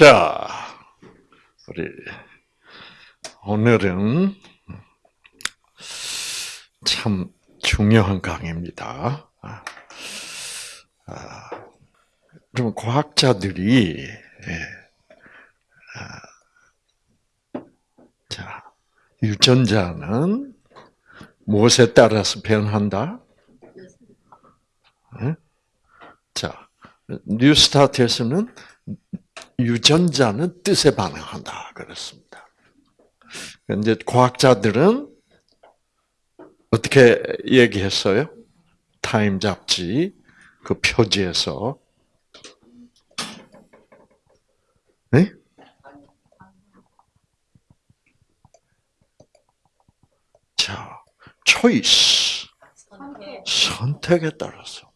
자, 우리 오늘은 참 중요한 강의입니다. 아, 좀 과학자들이 예, 아, 자 유전자는 무엇에 따라서 변한다? 예? 자 뉴스타트에서는 유전자는 뜻에 반응한다 그랬습니다. 이제 과학자들은 어떻게 얘기했어요? 타임 잡지 그 표지에서 네? 자, 초이스 선택에 따라서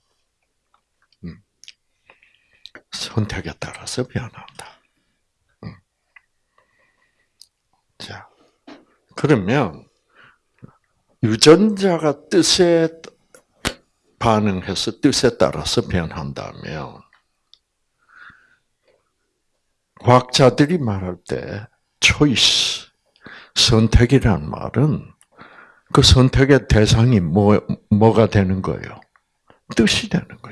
선택에 따라서 변한다. 음. 자, 그러면 유전자가 뜻에 반응해서 뜻에 따라서 변한다면 과학자들이 말할 때 초이스, 선택이란 말은 그 선택의 대상이 뭐, 뭐가 되는 거예요? 뜻이 되는 거예요.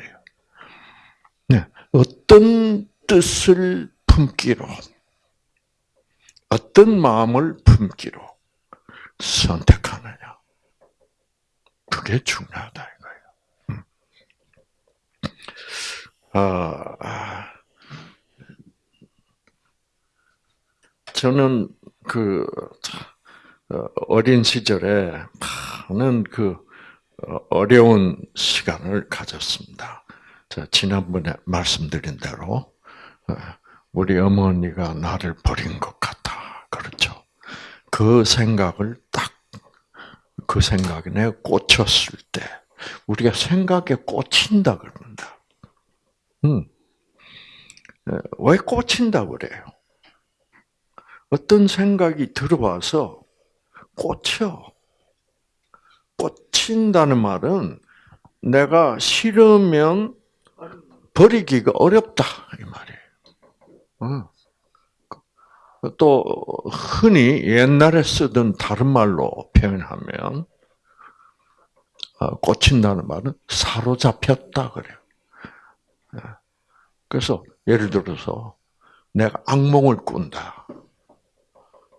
어떤 뜻을 품기로, 어떤 마음을 품기로 선택하느냐. 그게 중요하다 이거예요. 음. 아, 저는 그 어, 어린 시절에 많은 그 어, 어려운 시간을 가졌습니다. 자, 지난번에 말씀드린 대로 어, 우리 어머니가 나를 버린 것 같아. 그렇죠. 그 생각을 딱 그 생각에 꽂혔을 때 우리가 생각에 꽂힌다 그럽니다. 음. 어, 왜 꽂힌다 그래요? 어떤 생각이 들어와서 꽂혀. 꽂힌다는 말은 내가 싫으면 버리기가 어렵다 이 말이에요. 또 흔히 옛날에 쓰던 다른 말로 표현하면 어, 꽂힌다는 말은 사로잡혔다 그래요. 예. 그래서 예를 들어서 내가 악몽을 꾼다.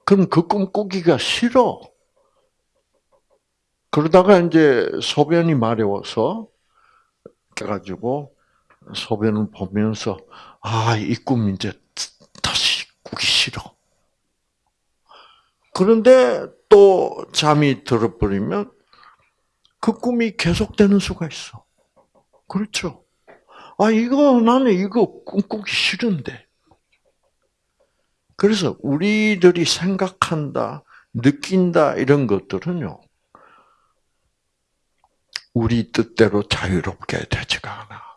그럼 그 꿈 꾸기가 싫어. 그러다가 이제 소변이 마려워서 깨가지고 소변을 보면서 아, 이 꿈 이제 다시 꾸기 싫어. 그런데 또 잠이 들어버리면 그 꿈이 계속되는 수가 있어. 그렇죠? 아, 이거 나는 이거 꿈꾸기 싫은데. 그래서 우리들이 생각한다, 느낀다 이런 것들은요. 우리 뜻대로 자유롭게 되지가 않아.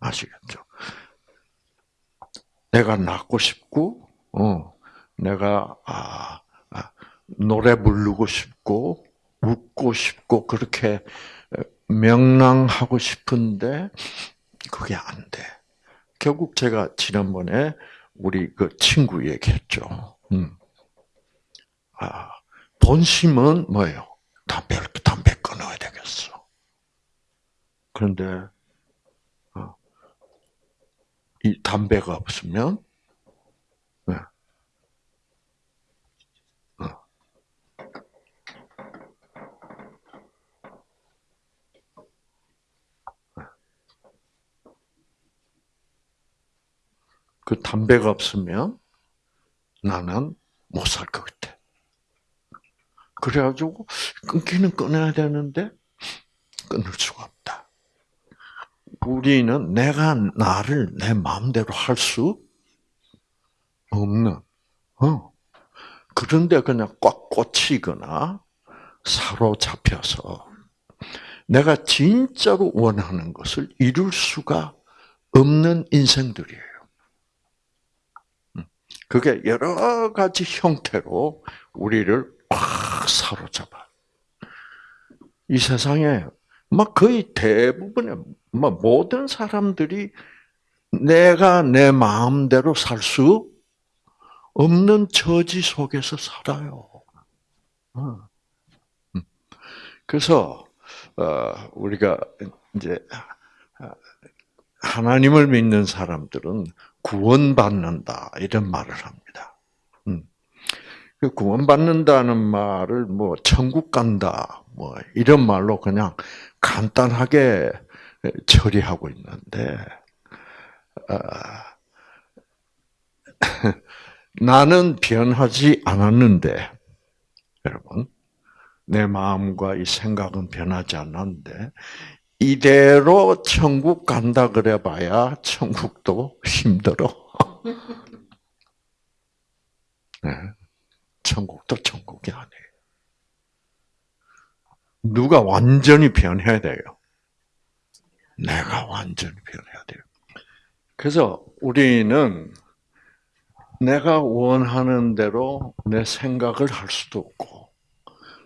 아시겠죠? 내가 낳고 싶고, 어, 내가 아, 아, 노래 부르고 싶고, 웃고 싶고 그렇게 명랑하고 싶은데 그게 안 돼. 결국 제가 지난번에 우리 그 친구 얘기했죠. 음. 아, 본심은 뭐예요? 담배 담배 끊어야 되겠어. 그런데 이 담배가 없으면 네. 어. 그 담배가 없으면 나는 못 살 것 같아. 그래가지고 끊기는 끊어야 되는데 끊을 수가 없다. 우리는 내가 나를 내 마음대로 할 수 없는, 어. 그런데 그냥 꽉 꽂히거나 사로잡혀서 내가 진짜로 원하는 것을 이룰 수가 없는 인생들이에요. 음. 그게 여러 가지 형태로 우리를 꽉 사로잡아. 이 세상에 막 거의 대부분의 뭐 모든 사람들이 내가 내 마음대로 살 수 없는 처지 속에서 살아요. 어. 음. 그래서 어, 우리가 이제 하나님을 믿는 사람들은 구원받는다 이런 말을 합니다. 음. 그 구원받는다는 말을 뭐 천국 간다 뭐 이런 말로 그냥 간단하게 처리하고 있는데 아, 나는 변하지 않았는데 여러분 내 마음과 이 생각은 변하지 않았는데 이대로 천국 간다 그래봐야 천국도 힘들어. 네. 천국도 천국이 아니에요. 누가 완전히 변해야 돼요? 내가 완전히 변해야 돼요. 그래서 우리는 내가 원하는 대로 내 생각을 할 수도 없고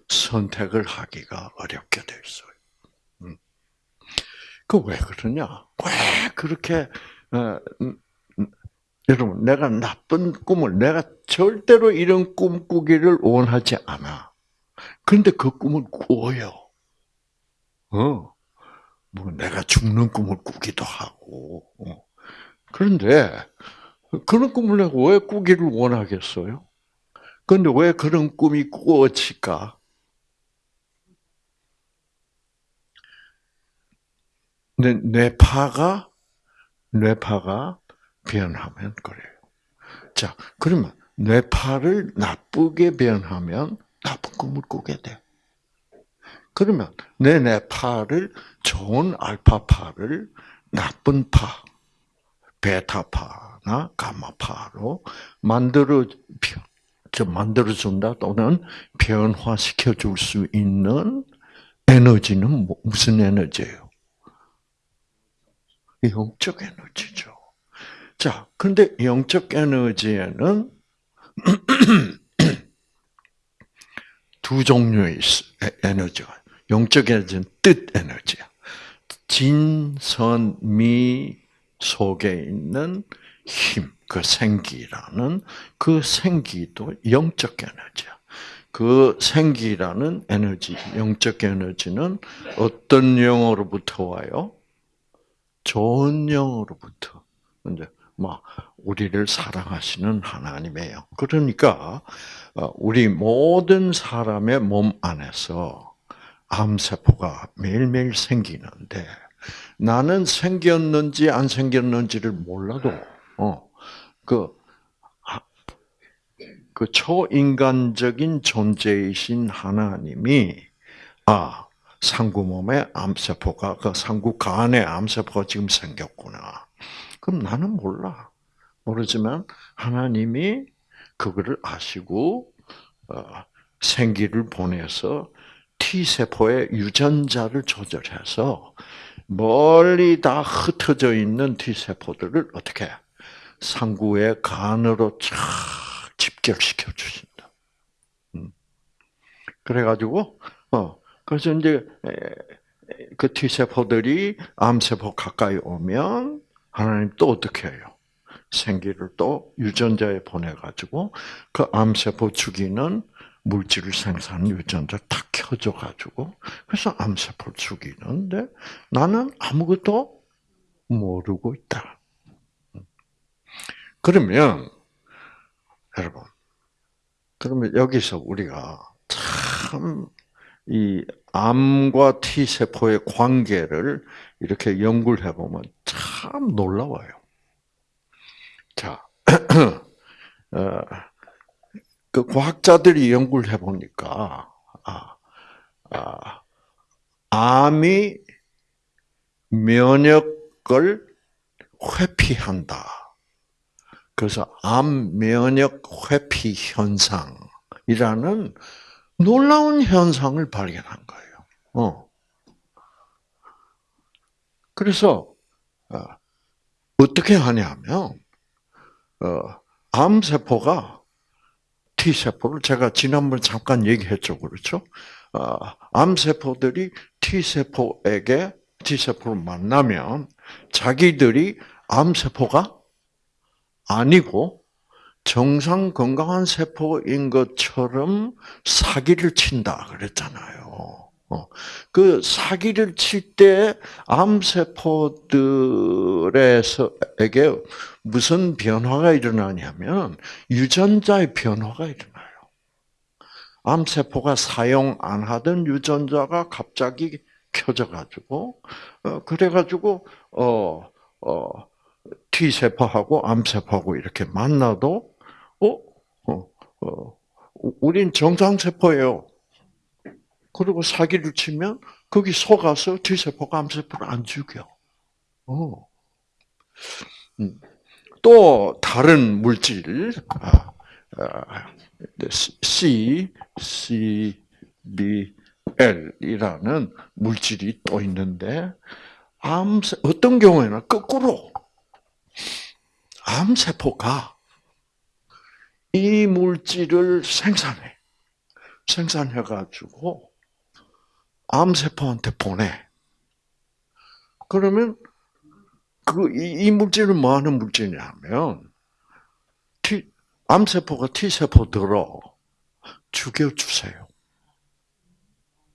선택을 하기가 어렵게 돼 있어요. 음. 그왜 그러냐? 왜 그렇게 어, 음, 음, 여러분 내가 나쁜 꿈을 내가 절대로 이런 꿈 꾸기를 원하지 않아. 그런데 그 꿈을 꾸어요. 어. 뭐 내가 죽는 꿈을 꾸기도 하고. 어. 그런데 그런 꿈을 내가 왜 꾸기를 원하겠어요? 그런데 왜 그런 꿈이 꾸어질까? 뇌, 뇌파가 뇌파가 변하면 그래요. 자, 그러면 뇌파를 나쁘게 변하면 나쁜 꿈을 꾸게 돼. 그러면 내 뇌파를 좋은 알파파를 나쁜 파, 베타파나 가마파로 만들어 만들어 준다 또는 변화시켜 줄 수 있는 에너지는 뭐, 무슨 에너지예요? 영적 에너지죠. 자, 근데 영적 에너지에는 두 종류의 에너지가 영적 에너지는 뜻 에너지야. 진선미 속에 있는 힘, 그 생기라는 그 생기도 영적 에너지야. 그 생기라는 에너지, 영적 에너지는 어떤 영으로부터 와요? 좋은 영으로부터. 이제 막 우리를 사랑하시는 하나님이에요. 그러니까 어, 우리 모든 사람의 몸 안에서 암세포가 매일매일 생기는데 나는 생겼는지 안 생겼는지를 몰라도 어, 그, 그 초인간적인 존재이신 하나님이 아 상구 몸에 암세포가 그 상구 간에 암세포가 지금 생겼구나. 그럼 나는 몰라. 모르지만 하나님이 그거를 아시고 어, 생기를 보내서 T 세포의 유전자를 조절해서 멀리 다 흩어져 있는 T 세포들을 어떻게 상구의 간으로 쫙 집결시켜 주신다. 음. 그래가지고 어 그래서 이제 그 T 세포들이 암 세포 가까이 오면 하나님 또 어떻게 해요? 생기를 또 유전자에 보내가지고 그 암세포 죽이는 물질을 생산하는 유전자 탁 켜줘가지고 그래서 암세포를 죽이는데 나는 아무것도 모르고 있다. 그러면 여러분 그러면 여기서 우리가 참 이 암과 T 세포의 관계를 이렇게 연구를 해보면 참 놀라워요. 자, 어, 그 과학자들이 연구를 해보니까, 아, 아, 암이 면역을 회피한다. 그래서 암 면역 회피 현상이라는 놀라운 현상을 발견한 거예요. 어. 그래서 어, 어떻게 하냐면 어, 암 세포가 T 세포를 제가 지난번에 잠깐 얘기했죠, 그렇죠? 어, 암 세포들이 T 세포에게 T 세포를 만나면 자기들이 암 세포가 아니고 정상 건강한 세포인 것처럼 사기를 친다 그랬잖아요. 어, 그 사기를 칠 때 암세포들에게 무슨 변화가 일어나냐면 유전자의 변화가 일어나요. 암세포가 사용 안 하던 유전자가 갑자기 켜져가지고 어, 그래가지고 어, 어, T 세포하고 암 세포하고 이렇게 만나도 어, 어, 어, 우린 정상 세포예요. 그리고 사기를 치면 거기 속아서 T 세포가 암 세포를 안 죽여. 어. 음. 또 다른 물질 아, 아, C, C, B, L이라는 물질이 또 있는데 암 어떤 경우에는 거꾸로 암세포가 이 물질을 생산해. 생산해가지고 암세포한테 보내. 그러면 그, 이, 이 물질은 뭐 하는 물질이냐면, T, 암세포가 T세포 들어 죽여 주세요.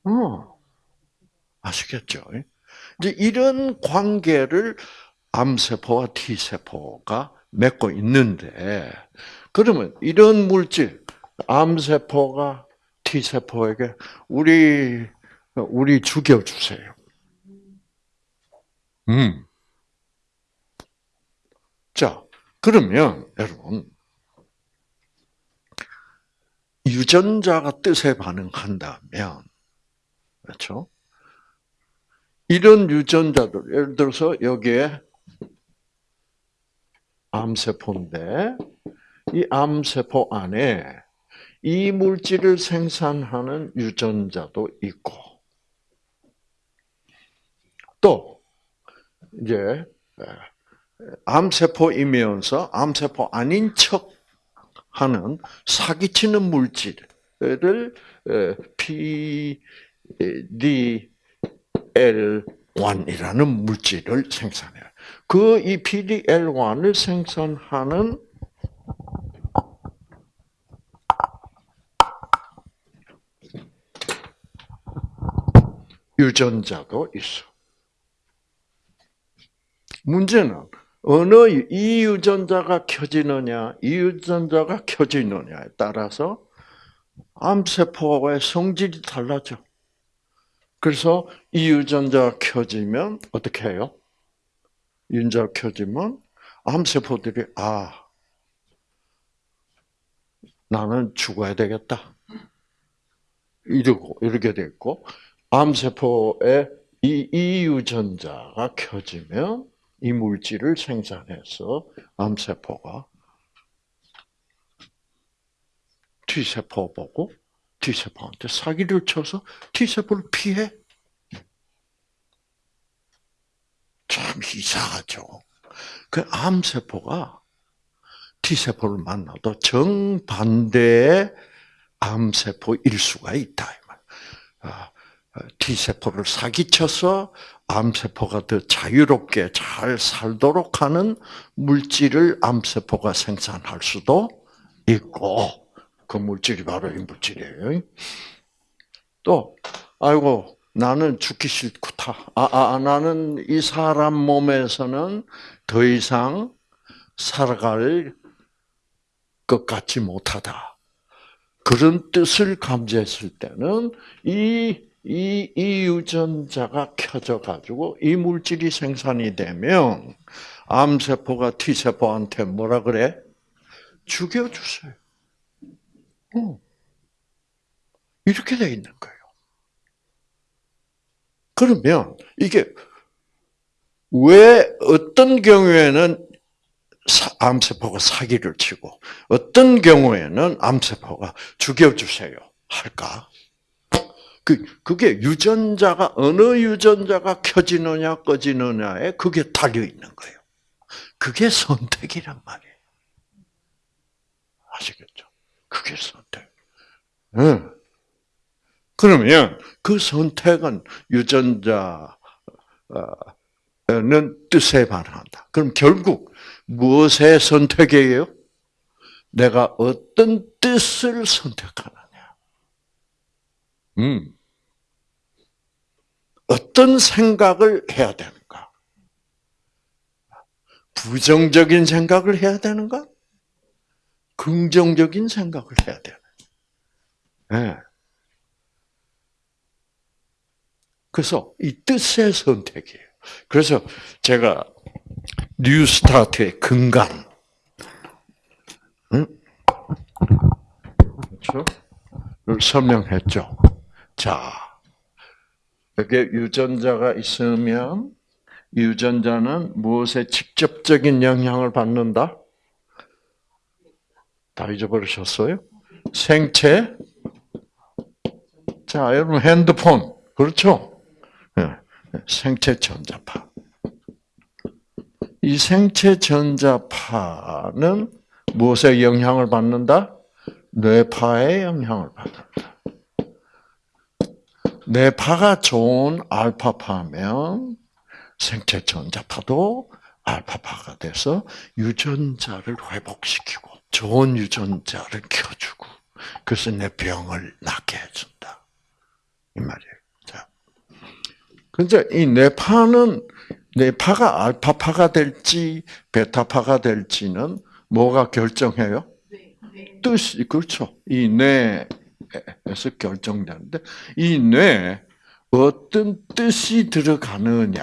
어. 아시겠죠? 이제 이런 관계를 암세포와 T세포가 맺고 있는데, 그러면 이런 물질, 암세포가 T세포에게 우리, 우리 죽여주세요. 음. 자, 그러면 여러분, 유전자가 뜻에 반응한다면, 그렇죠? 이런 유전자들, 예를 들어서 여기에 암세포인데, 이 암세포 안에 이 물질을 생산하는 유전자도 있고, 또, 이제, 암세포이면서 암세포 아닌 척 하는 사기치는 물질을 PDL1이라는 물질을 생산해요. 그 이 PDL1을 생산하는 유전자도 있어. 문제는 어느 이 유전자가 켜지느냐, 이 유전자가 켜지느냐에 따라서 암세포의 성질이 달라져. 그래서 이 유전자가 켜지면 어떻게 해요? 유전자가 켜지면 암세포들이 아 나는 죽어야 되겠다. 이러고 이렇게 됐고 암세포의 이, 이 유전자가 켜지면 이 물질을 생산해서 암세포가 T세포 보고 T세포한테 사기를 쳐서 T세포를 피해. 참 이상하죠. 그 암세포가 T세포를 만나도 정반대의 암세포일 수가 있다. 아, T세포를 사기쳐서 암세포가 더 자유롭게 잘 살도록 하는 물질을 암세포가 생산할 수도 있고, 그 물질이 바로 이 물질이에요. 또, 아이고, 나는 죽기 싫다. 아, 아, 아, 나는 이 사람 몸에서는 더 이상 살아갈 것 같지 못하다. 그런 뜻을 감지했을 때는 이 이, 이 유전자가 켜져 가지고 이 물질이 생산이 되면 암세포가 T세포한테 뭐라 그래? 죽여주세요. 어. 이렇게 돼 있는 거예요. 그러면 이게 왜 어떤 경우에는 암세포가 사기를 치고 어떤 경우에는 암세포가 죽여주세요 할까? 그, 그게 유전자가, 어느 유전자가 켜지느냐, 꺼지느냐에 그게 달려있는 거예요. 그게 선택이란 말이에요. 아시겠죠? 그게 선택. 응. 그러면 그 선택은 유전자, 어, 뜻에 반응한다. 그럼 결국 무엇의 선택이에요? 내가 어떤 뜻을 선택하느냐. 음. 어떤 생각을 해야 되는가? 부정적인 생각을 해야 되는가? 긍정적인 생각을 해야 되는. 네. 그래서 이 뜻의 선택이에요. 그래서 제가 뉴스타트의 근간, 응? 그렇죠? 설명했죠. 자, 여기에 유전자가 있으면 유전자는 무엇에 직접적인 영향을 받는다? 다 잊어버리셨어요? 생체. 자, 여러분 핸드폰 그렇죠? 네. 생체 전자파. 이 생체 전자파는 무엇에 영향을 받는다? 뇌파의 영향을 받는다. 뇌파가 좋은 알파파면 생체 전자파도 알파파가 돼서 유전자를 회복시키고 좋은 유전자를 켜주고 그래서 내 병을 낫게 해준다. 이 말이에요. 자, 근데 이 뇌파는 뇌파가 알파파가 될지 베타파가 될지는 뭐가 결정해요? 뜻이 그렇죠. 이뇌 에서 결정되는데 이뇌 어떤 뜻이 들어가느냐에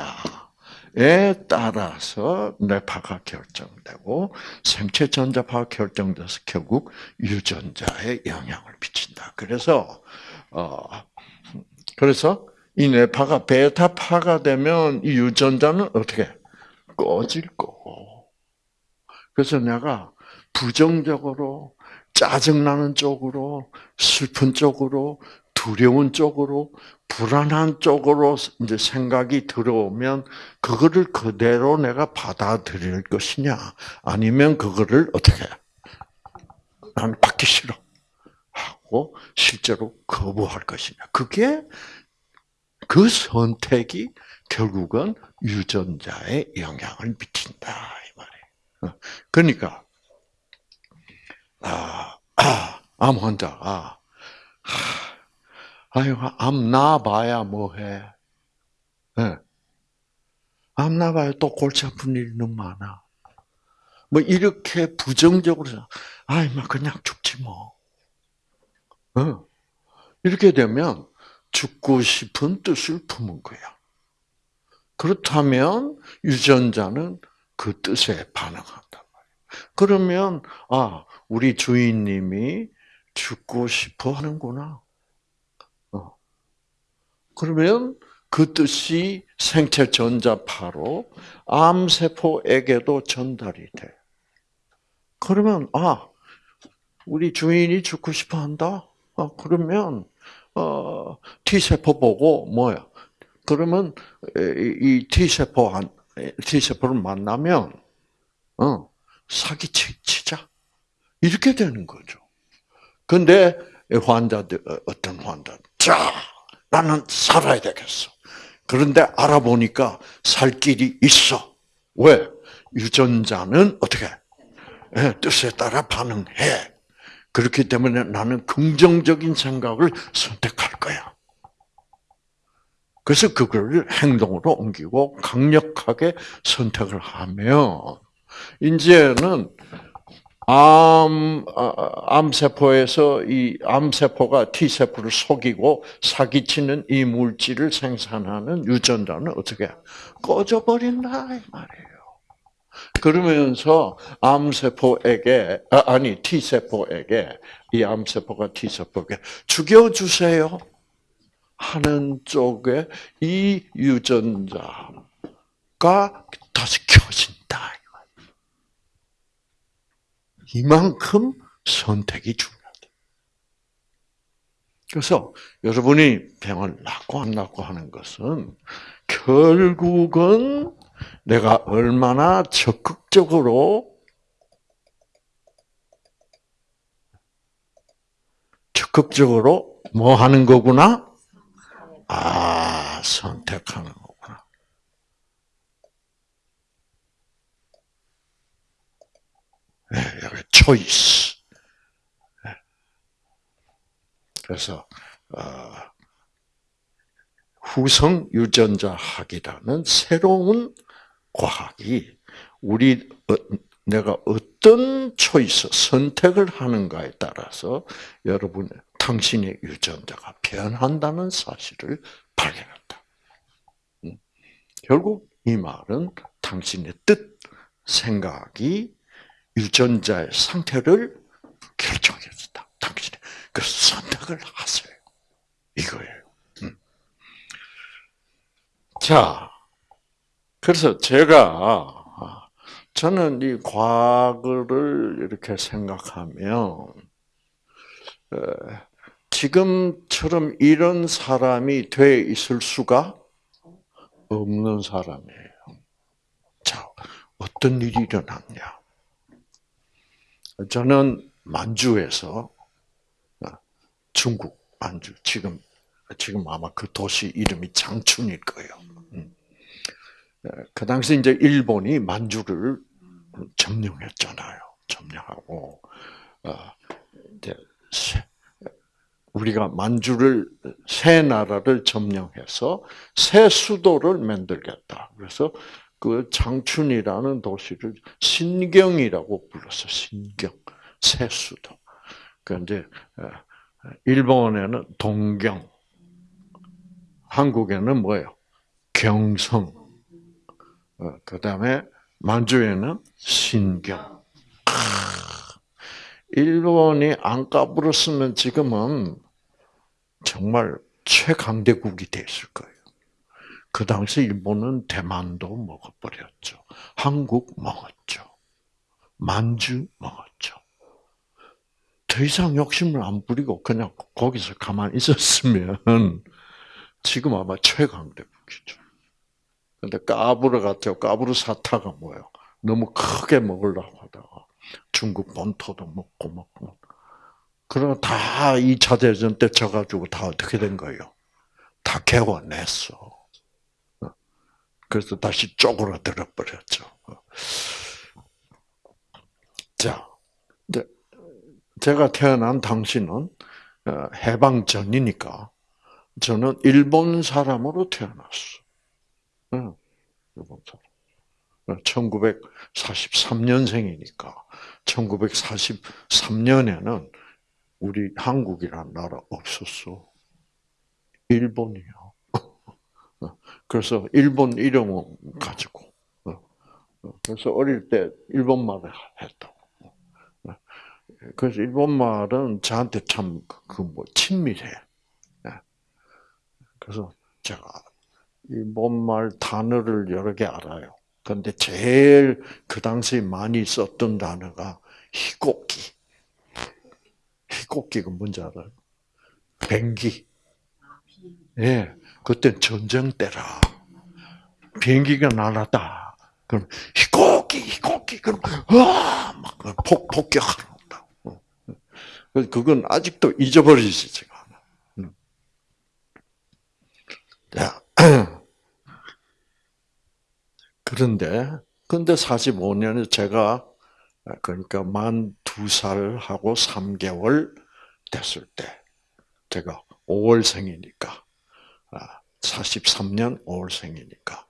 따라서 뇌파가 결정되고 생체 전자파가 결정돼서 결국 유전자에 영향을 미친다. 그래서 어 그래서 이 뇌파가 베타파가 되면 이 유전자는 어떻게 꺼질 거고. 그래서 내가 부정적으로 짜증나는 쪽으로 슬픈 쪽으로 두려운 쪽으로 불안한 쪽으로 이제 생각이 들어오면 그거를 그대로 내가 받아들일 것이냐? 아니면 그거를 어떻게 나는 받기 싫어? 하고 실제로 거부할 것이냐? 그게 그 선택이 결국은 유전자에 영향을 미친다 이 말이에요. 그러니까 아, 아, 암 환자가 아유 암 나봐야 뭐해? 네. 암 나봐야 또 골치 아픈 일은 많아. 뭐 이렇게 부정적으로 아이 막 그냥 죽지 뭐. 어. 이렇게 되면 죽고 싶은 뜻을 품은 거야. 그렇다면 유전자는 그 뜻에 말이야. 그러면 아 우리 주인님이 죽고 싶어 하는구나. 어. 그러면 그 뜻이 생체 전자파로 암세포에게도 전달이 돼. 그러면 아 우리 주인이 죽고 싶어 한다. 아, 그러면 어, T세포 보고 뭐야? 그러면 이 T세포 한 T세포를 만나면 어, 사기치자. 이렇게 되는 거죠. 근데 환자들 어떤 환자 자 나는 살아야 되겠어. 그런데 알아보니까 살 길이 있어. 왜? 유전자는 어떻게 예, 뜻에 따라 반응해. 그렇기 때문에 나는 긍정적인 생각을 선택할 거야. 그래서 그걸 행동으로 옮기고 강력하게 선택을 하면 이제는 암 암세포에서 이 암세포가 T세포를 속이고 사기치는 이 물질을 생산하는 유전자는 어떻게 꺼져버린다 이 말이에요. 그러면서 암세포에게 아, 니 T세포에게 이 암세포가 T세포에게 죽여주세요 하는 쪽에 이 유전자가 다시 켜진다. 이만큼 선택이 중요하다. 그래서 여러분이 병을 낫고 안 낫고 하는 것은 결국은 내가 얼마나 적극적으로 적극적으로 뭐 하는 거구나? 아, 선택하는 거구나. 네, 여기 초이스. 네. 그래서 어, 후성 유전자 학이라는 새로운 과학이 우리 어, 내가 어떤 초이스 선택을 하는가에 따라서 여러분 당신의 유전자가 변한다는 사실을 발견한다. 음. 결국 이 말은 당신의 뜻, 생각이 유전자의 상태를 결정해 준다. 당신의 그 선택을 하세요. 이거예요. 음. 자, 그래서 제가 저는 이 과거를 이렇게 생각하면 지금처럼 이런 사람이 돼 있을 수가 없는 사람이에요. 자, 어떤 일이 일어났냐? 저는 만주에서 어, 중국 만주 지금 지금 아마 그 도시 이름이 장춘일 거예요. 음. 그 당시 이제 일본이 만주를 점령했잖아요. 점령하고 어, 우리가 만주를 새 나라를 점령해서 새 수도를 만들겠다. 그래서 그 장춘이라는 도시를 신경이라고 불렀어. 신경 새 수도. 그 이제 어, 일본에는 동경, 한국에는 뭐예요? 경성. 어, 그 다음에 만주에는 신경. 일본이 안 까불었으면 지금은 정말 최강대국이 됐을 거예요. 그 당시 일본은 대만도 먹어버렸죠. 한국 먹었죠. 만주 먹었죠. 더 이상 욕심을 안 부리고 그냥 거기서 가만히 있었으면 지금 아마 최강대국이죠. 근데 까부르 같아요. 까부르 사타가 뭐예요? 너무 크게 먹으려고 하다가 중국 본토도 먹고 먹고 그러면 다 2차 대전 때 져가지고 다 어떻게 된 거예요? 다 개워냈어. 어. 그래서 다시 쪼그라들어 버렸죠. 어. 자, 제가 태어난 당시는 어, 해방 전이니까 저는 일본 사람으로 태어났어. 일본 사람. 1943년생이니까 1943년에는 우리 한국이란 나라 없었어. 일본이요. 그래서 일본 이름을 가지고 그래서 어릴 때 일본 말을 했다고. 그래서 일본 말은 저한테 참 그 뭐 친밀해. 그래서 제가 일본 말 단어를 여러 개 알아요. 그런데 제일 그 당시 많이 썼던 단어가 희곡기. 희곡기가 뭔지 알아요? 비행기. 예, 그때 전쟁 때라. 비행기가 날았다. 그럼 희곡기, 희곡기. 그럼 와, 막 폭, 폭격하는 다. 그건 아직도 잊어버리지가. 음. 자. 그런데, 근데 45년에 제가, 그러니까 만 두 살하고 3개월 됐을 때, 제가 5월생이니까, 43년 아, 5월생이니까,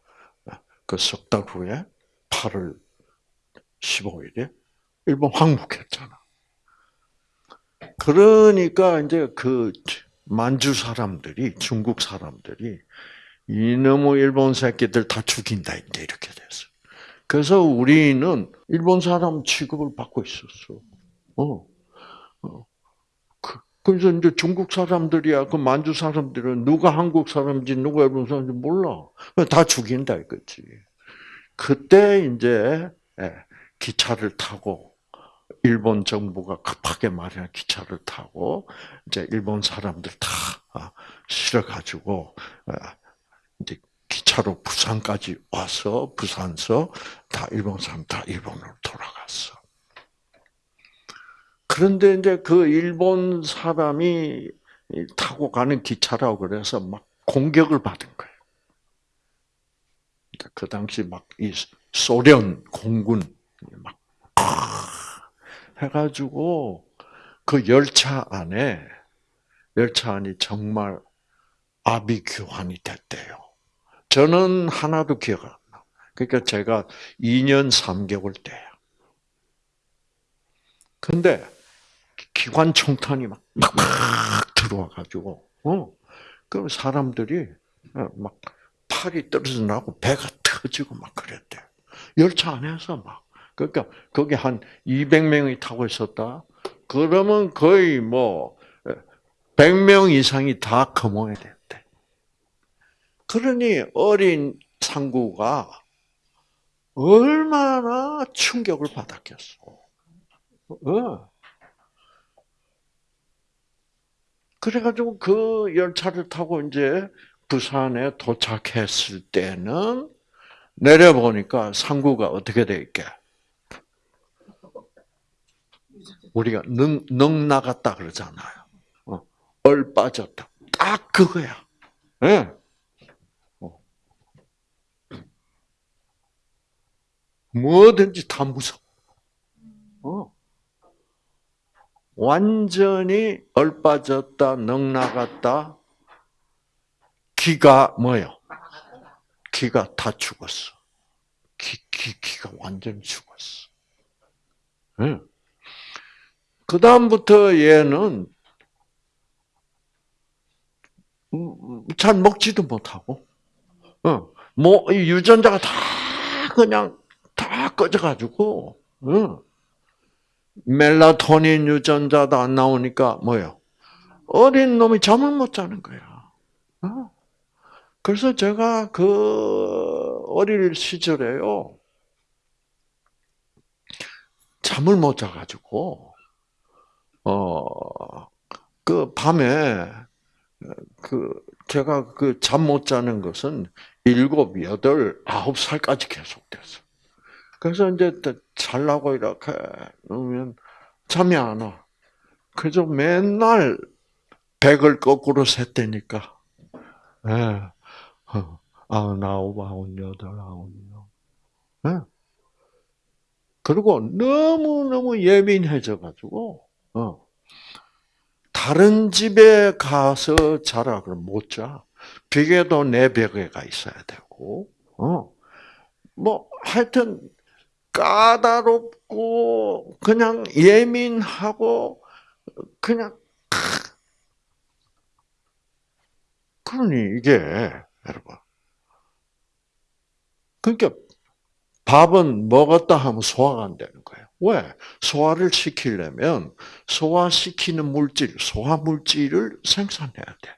아, 그석 달 후에 8월 15일에 일본 항복했잖아. 그러니까 이제 그 만주 사람들이, 중국 사람들이 이놈의 일본 새끼들 다 죽인다 이제 이렇게 됐어. 그래서 우리는 일본 사람 취급을 받고 있었어. 어. 어. 그, 그래서 이제 중국 사람들이야, 그 만주 사람들은 누가 한국 사람인지 누가 일본 사람인지 몰라. 다 죽인다 이거지. 그때 이제 예, 기차를 타고 일본 정부가 급하게 마련한 기차를 타고 이제 일본 사람들 다 아, 실어가지고 아, 이제 기차로 부산까지 와서 부산서 다 일본 사람 다 일본으로 돌아갔어. 그런데 이제 그 일본 사람이 타고 가는 기차라고 그래서 막 공격을 받은 거예요. 그 당시 막 이 소련 공군 막 해가지고 그 열차 안에 열차 안이 정말 아비규환이 됐대요. 저는 하나도 기억 안 나. 그러니까 제가 2년 3개월 때야. 근데 기관 총탄이 막, 막, 막 들어와 가지고, 어, 그럼 사람들이 어, 막 팔이 떨어져 나고 배가 터지고 막 그랬대. 열차 안에서 막. 그러니까 거기 한 200명이 타고 있었다. 그러면 거의 뭐 100명 이상이 다 거몽이 됐대. 그러니 어린 상구가 얼마나 충격을 받았겠어. 어. 그래가지고 그 열차를 타고 이제 부산에 도착했을 때는 내려보니까 상구가 어떻게 돼 있게? 우리가 능, 능 나갔다 그러잖아요. 어, 얼 빠졌다. 딱 그거야. 예. 어. 뭐든지 다 무서워. 어. 완전히 얼 빠졌다, 능 나갔다, 기가 뭐요? 기가 다 죽었어. 기, 기, 기가 완전히 죽었어. 응. 그 다음부터 얘는 음, 잘 먹지도 못하고, 어, 뭐 유전자가 다 그냥 다 꺼져가지고, 어, 멜라토닌 유전자도 안 나오니까 뭐요? 어린 놈이 잠을 못 자는 거야. 어? 그래서 제가 그 어릴 시절에요. 잠을 못 자가지고, 어, 그 밤에, 그, 제가 그 잠 못 자는 것은 일곱, 여덟, 아홉 살까지 계속됐어. 그래서 이제 잘라고 이렇게 놓으면 잠이 안 와. 그래서 맨날 백을 거꾸로 셌다니까. 예. 아흔 아홉, 아흔 여덟, 아흔여. 예. 그리고 너무너무 예민해져가지고, 어. 다른 집에 가서 자라 그러면 못 자. 벽에도 내 벽에 가 있어야 되고, 어. 뭐, 하여튼, 까다롭고, 그냥 예민하고, 그냥, 그러니, 이게, 여러분. 그러니까, 밥은 먹었다 하면 소화가 안 되는 거예요. 왜? 소화를 시키려면 소화시키는 물질, 소화 물질을 생산해야 돼.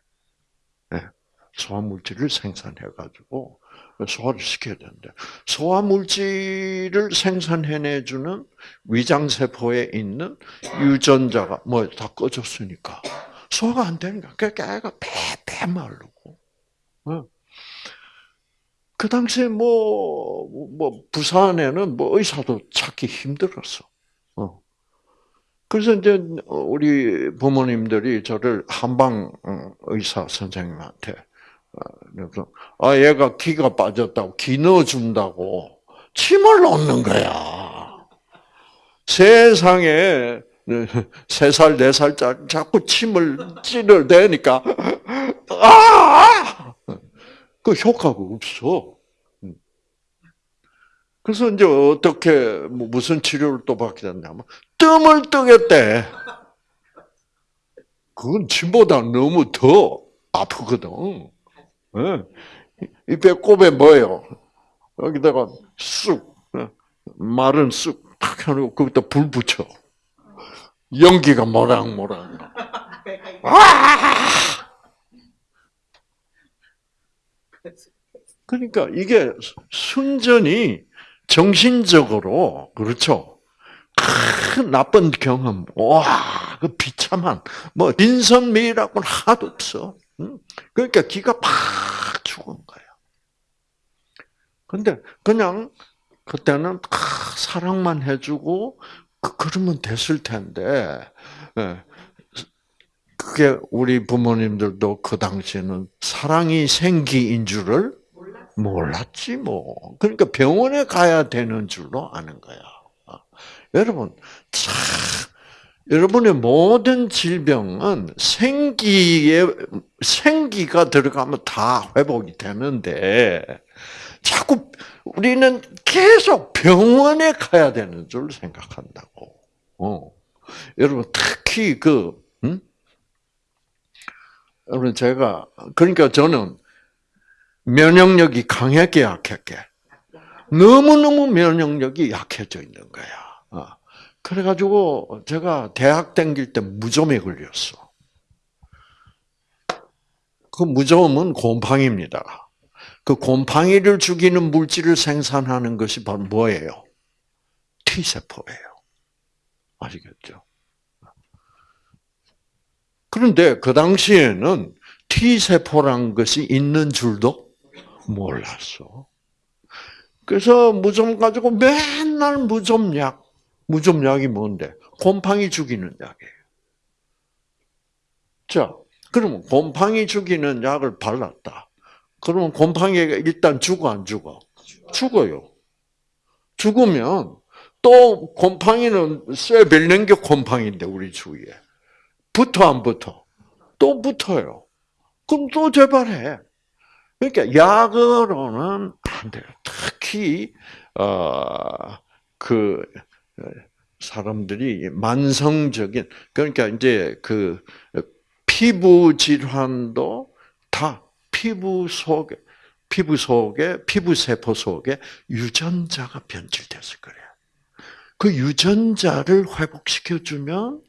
네. 소화 물질을 생산해 가지고 소화를 시켜야 되는데 소화 물질을 생산해내주는 위장 세포에 있는 유전자가 뭐 다 꺼졌으니까 소화가 안 되니까 그러니까 애가 배배 마르고. 그 당시에 뭐, 뭐, 부산에는 뭐 의사도 찾기 힘들었어. 어. 그래서 이제 우리 부모님들이 저를 한방 의사 선생님한테, 그래서, 아, 얘가 기가 빠졌다고, 기 넣어준다고, 침을 놓는 거야. 세상에, 세 살, 네 살짜리 자꾸 침을 찌를 대니까, 아! 그 효과가 없어. 그래서 이제 어떻게 뭐 무슨 치료를 또 받게 됐냐면 뜸을 뜨겠대. 그건 침보다 너무 더 아프거든. 이 배꼽에 뭐예요? 여기다가 쑥 마른 쑥탁 해놓고 거기다 불 붙여. 연기가 모락모락. 아! 그러니까 이게 순전히 정신적으로 그렇죠. 큰 나쁜 경험, 와, 그 비참한 뭐 인선미라고는 하도 없어. 그러니까 기가 팍 죽은 거예요. 근데 그냥 그때는 사랑만 해주고 그, 그러면 됐을 텐데 예. 그게 우리 부모님들도 그 당시에는 사랑이 생기인 줄을 몰랐지 뭐. 그러니까 병원에 가야 되는 줄로 아는 거야. 여러분, 참, 여러분의 모든 질병은 생기에, 생기가 들어가면 다 회복이 되는데, 자꾸 우리는 계속 병원에 가야 되는 줄 생각한다고. 어. 여러분, 특히 그, 음? 여러분, 제가, 그러니까 저는 면역력이 강하게 약했게. 너무너무 면역력이 약해져 있는 거야. 어. 그래가지고 제가 대학 다닐 때 무좀에 걸렸어. 그 무좀은 곰팡이입니다. 그 곰팡이를 죽이는 물질을 생산하는 것이 바로 뭐예요? T세포예요. 아시겠죠? 그런데 그 당시에는 T세포란 것이 있는 줄도 몰랐어. 그래서 무좀 가지고 맨날 무좀약, 무좀 약이 뭔데? 곰팡이 죽이는 약이에요. 자, 그러면 곰팡이 죽이는 약을 발랐다. 그러면 곰팡이가 일단 죽어 안 죽어? 죽어요. 죽으면 또 곰팡이는 쇠벨랭겨 곰팡이인데 우리 주위에 붙어 안 붙어? 또 붙어요. 그럼 또 재발해. 그러니까 약으로는 안 돼요. 특히 어그 사람들이 만성적인 그러니까 이제 그 피부 질환도 다 피부 속에 피부 속에 피부 세포 속에 유전자가 변질됐을 거예요. 그 유전자를 회복시켜 주면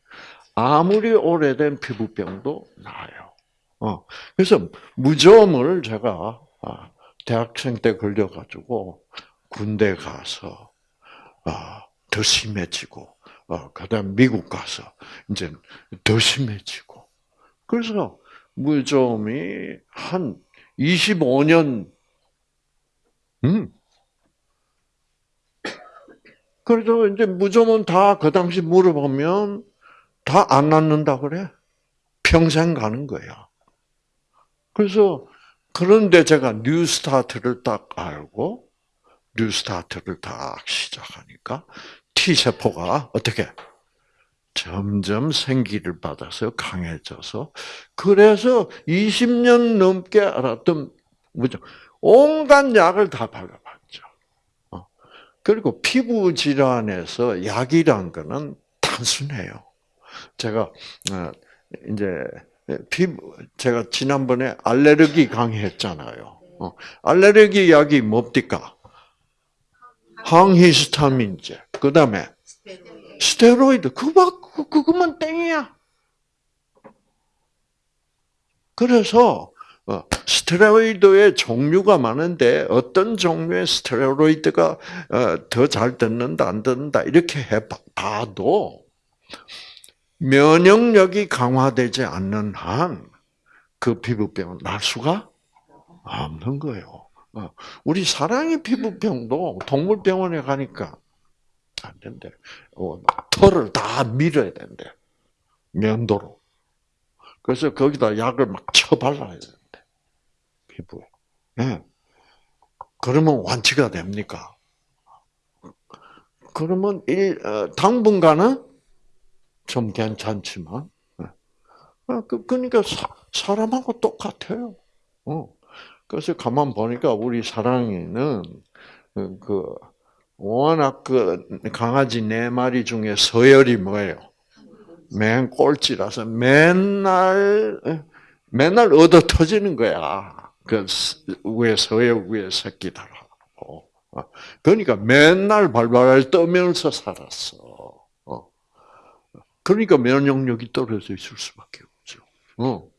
아무리 오래된 피부병도 나아요. 어, 그래서 무좀을 제가 아, 대학생 때 걸려가지고 군대 가서 아, 더 심해지고, 어, 그 다음 미국 가서 이제 더 심해지고. 그래서 무좀이 한 25년, 음. 그래서 이제 무좀은 다 그 당시 물어보면 다 안 낫는다 그래. 평생 가는 거야. 그래서 그런데 제가 뉴 스타트를 딱 알고 뉴 스타트를 딱 시작하니까 T세포가 어떻게 점점 생기를 받아서 강해져서 그래서 20년 넘게 앓았던 뭐죠? 온갖 약을 다 발라봤죠. 어. 그리고 피부 질환에서 약이란 거는 단순해요. 제가 어, 이제 피부 제가 지난번에 알레르기 강의했잖아요. 어. 알레르기 약이 뭡니까? 항히스타민제. 그 다음에 스테로이드. 그거 그거만 땡이야. 그래서 어, 스테로이드의 종류가 많은데 어떤 종류의 스테로이드가 어, 더잘 듣는다 안 듣는다 이렇게 해봐도 면역력이 강화되지 않는 한 그 피부병은 날 수가 없는 거예요. 어, 우리 사랑의 피부병도 동물병원에 가니까 안 된대. 어, 털을 다 밀어야 된대. 면도로. 그래서 거기다 약을 막 쳐발라야 되는데. 피부에. 네. 그러면 완치가 됩니까? 그러면 일, 어, 당분간은 좀 괜찮지만, 네. 그, 그러니까 사, 람하고 똑같아요. 어. 그래서 가만 보니까 우리 사랑이는 그 워낙 그 강아지 네 마리 중에 서열이 뭐예요? 맨 꼴찌라서 맨날 맨날 얻어 터지는 거야. 그 위에 서열 위에 새끼들하고. 그러니까 맨날 발발 떠면서 살았어. 어. 그러니까 면역력이 떨어져 있을 수밖에 없죠. 어.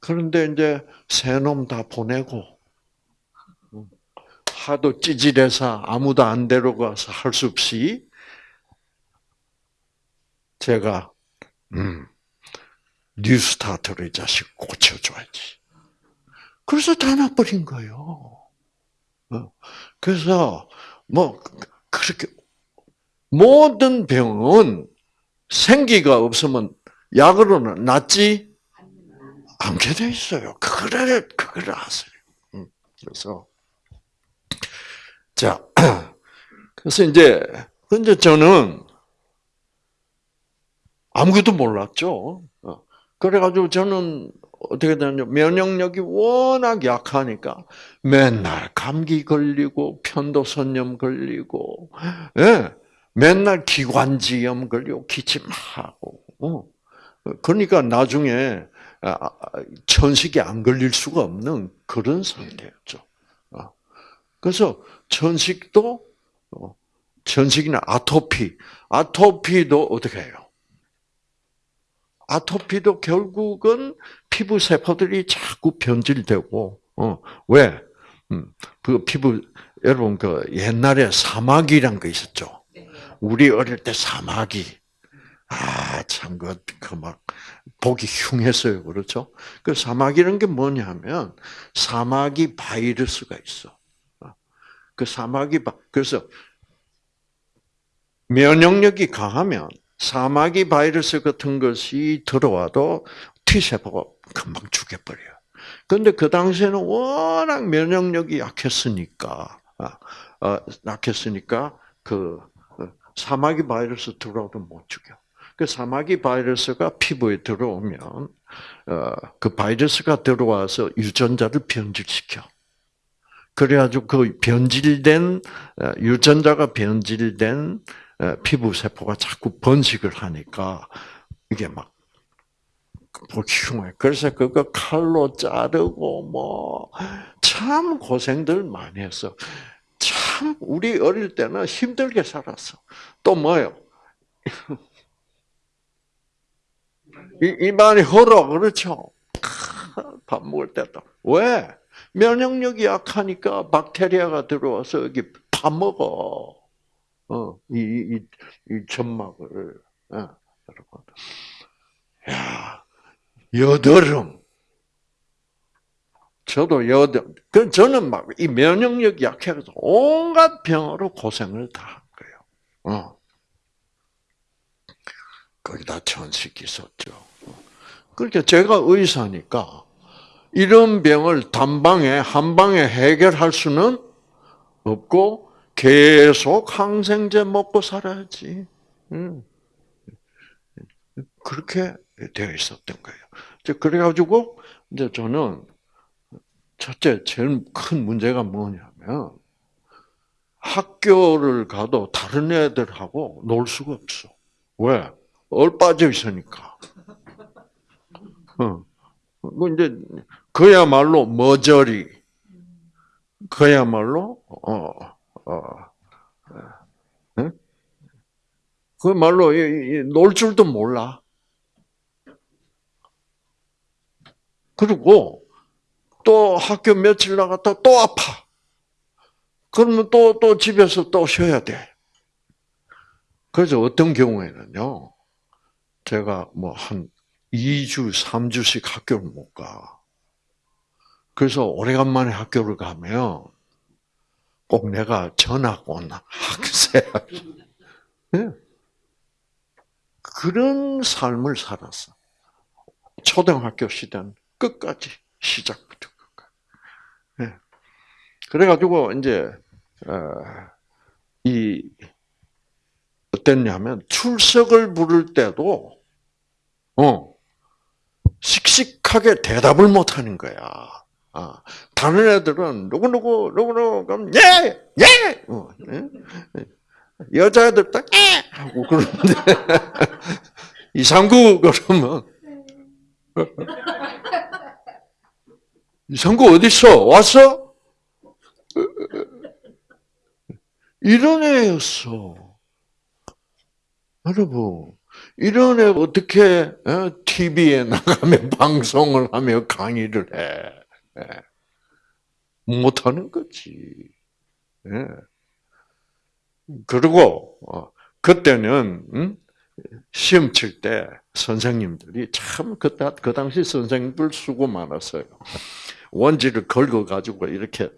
그런데 이제 새놈 다 보내고 하도 찌질해서 아무도 안 데려가서 할 수 없이 제가 음, 뉴스타트를 이 자식 고쳐줘야지. 그래서 다 나버린 거예요. 어. 그래서 뭐 그렇게 모든 병은 생기가 없으면 약으로는 낫지 않게 돼 있어요. 그거를 그걸 아세요. 음, 그래서 자 그래서 이제 근데 저는 아무것도 몰랐죠. 어. 그래가지고 저는 어떻게 되냐 면역력이 워낙 약하니까 맨날 감기 걸리고 편도선염 걸리고, 예, 맨날 기관지염 걸리고 기침하고, 어. 그러니까 나중에 천식이 안 걸릴 수가 없는 그런 상태였죠. 어. 그래서 천식도 어, 천식이나 아토피, 아토피도 어떻게 해요? 아토피도 결국은 피부 세포들이 자꾸 변질되고, 어, 왜? 음, 그 피부, 여러분, 그 옛날에 사마귀란 거 있었죠? 우리 어릴 때 사마귀. 아, 참, 그, 그 막, 보기 흉했어요. 그렇죠? 그 사마귀라는 게 뭐냐면, 사마귀 바이러스가 있어. 그 사마귀, 바, 그래서, 면역력이 강하면, 사마귀 바이러스 같은 것이 들어와도 T세포가 금방 죽여버려요. 그런데 그 당시에는 워낙 면역력이 약했으니까, 아, 어, 약했으니까, 그, 어, 사마귀 바이러스 들어와도 못 죽여. 그 사마귀 바이러스가 피부에 들어오면, 어, 그 바이러스가 들어와서 유전자를 변질시켜. 그래가지고 그 변질된, 유전자가 변질된 피부 세포가 자꾸 번식을 하니까 이게 막 보기 흉해. 그래서 그거 칼로 자르고 뭐 참 고생들 많이 했어. 참 우리 어릴 때는 힘들게 살았어. 또 뭐요? 입안이 헐어 그렇죠. 밥 먹을 때도 왜 면역력이 약하니까 박테리아가 들어와서 여기 파 먹어. 어, 이, 이, 이 점막을, 어, 여러분. 야, 여드름. 저도 여드름. 그, 저는 막, 이 면역력이 약해서 온갖 병으로 고생을 다 한 거예요. 어. 거기다 천식이 있었죠. 그러니까 제가 의사니까, 이런 병을 단방에, 한 방에 해결할 수는 없고, 계속 항생제 먹고 살아야지. 그렇게 되어 있었던 거예요. 그래가지고 이제 저는 첫째 제일 큰 문제가 뭐냐면 학교를 가도 다른 애들하고 놀 수가 없어. 왜? 얼 빠져 있으니까. 어. 뭐 이제 그야말로 머저리. 그야말로 어 어, 응? 그 말로 놀 줄도 몰라. 그리고 또 학교 며칠 나갔다 또 아파. 그러면 또, 또 집에서 또 쉬어야 돼. 그래서 어떤 경우에는요, 제가 뭐 한 2주, 3주씩 학교를 못 가. 그래서 오래간만에 학교를 가면 꼭 내가 전학 온 학생. 네. 그런 삶을 살았어. 초등학교 시대는 끝까지 시작부터 끝까지. 네. 그래가지고 이제 어, 이 어땠냐면 출석을 부를 때도 어 씩씩하게 대답을 못 하는 거야. 아, 다른 애들은 누구 누구 누구 누구 그럼 예 예. 어, 예? 여자애들 딱 예! 하고 그러는데 이상구 그러면 이상구 어디 있어 왔어? 이런 애였어. 여러분 이런 애 어떻게 TV에 어, 나가면 방송을 하며 강의를 해? 예. 못하는 거지. 예. 그리고 어, 그때는 음? 시험 칠 때 선생님들이 참 그때 그 당시 선생님들 수고 많았어요. 원지를 긁어 가지고 이렇게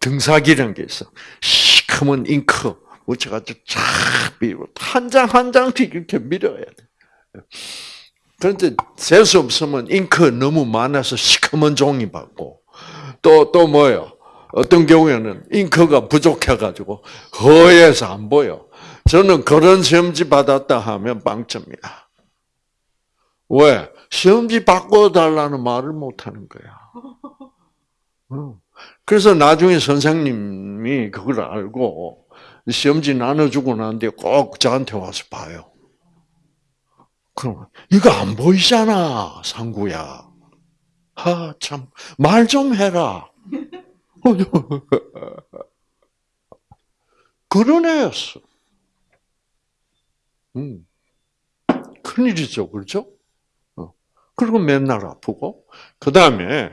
등사기라는 게 있어. 시커먼 잉크 묻혀가지고 쫙 밀고 한 장 한 장씩 이렇게 밀어야 돼. 그런데 셀 수 없으면 잉크 너무 많아서 시커먼 종이 받고 또 또 뭐요? 어떤 경우에는 잉크가 부족해가지고 허해서 안 보여. 저는 그런 시험지 받았다 하면 빵점이야. 왜? 시험지 바꿔달라는 말을 못하는 거야. 어. 그래서 나중에 선생님이 그걸 알고 시험지 나눠주고 난 뒤에 꼭 저한테 와서 봐요. 그럼 이거 안 보이잖아, 상구야. 아, 참, 말 좀 해라. 그런 애였어. 음. 큰일이죠, 그렇죠? 어. 그리고 맨날 아프고, 그 다음에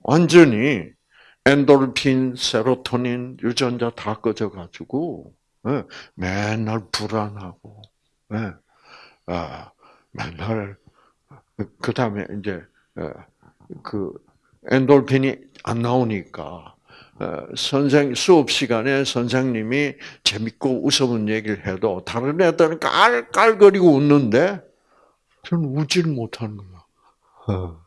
완전히 엔도르핀, 세로토닌, 유전자 다 꺼져가지고, 예, 맨날 불안하고, 예, 아, 맨날, 그 다음에 이제, 예, 그, 엔돌핀이 안 나오니까, 어, 선생, 수업 시간에 선생님이 재밌고 웃어본 얘기를 해도 다른 애들은 깔깔거리고 웃는데, 저는 웃지를 못하는 거야. 어.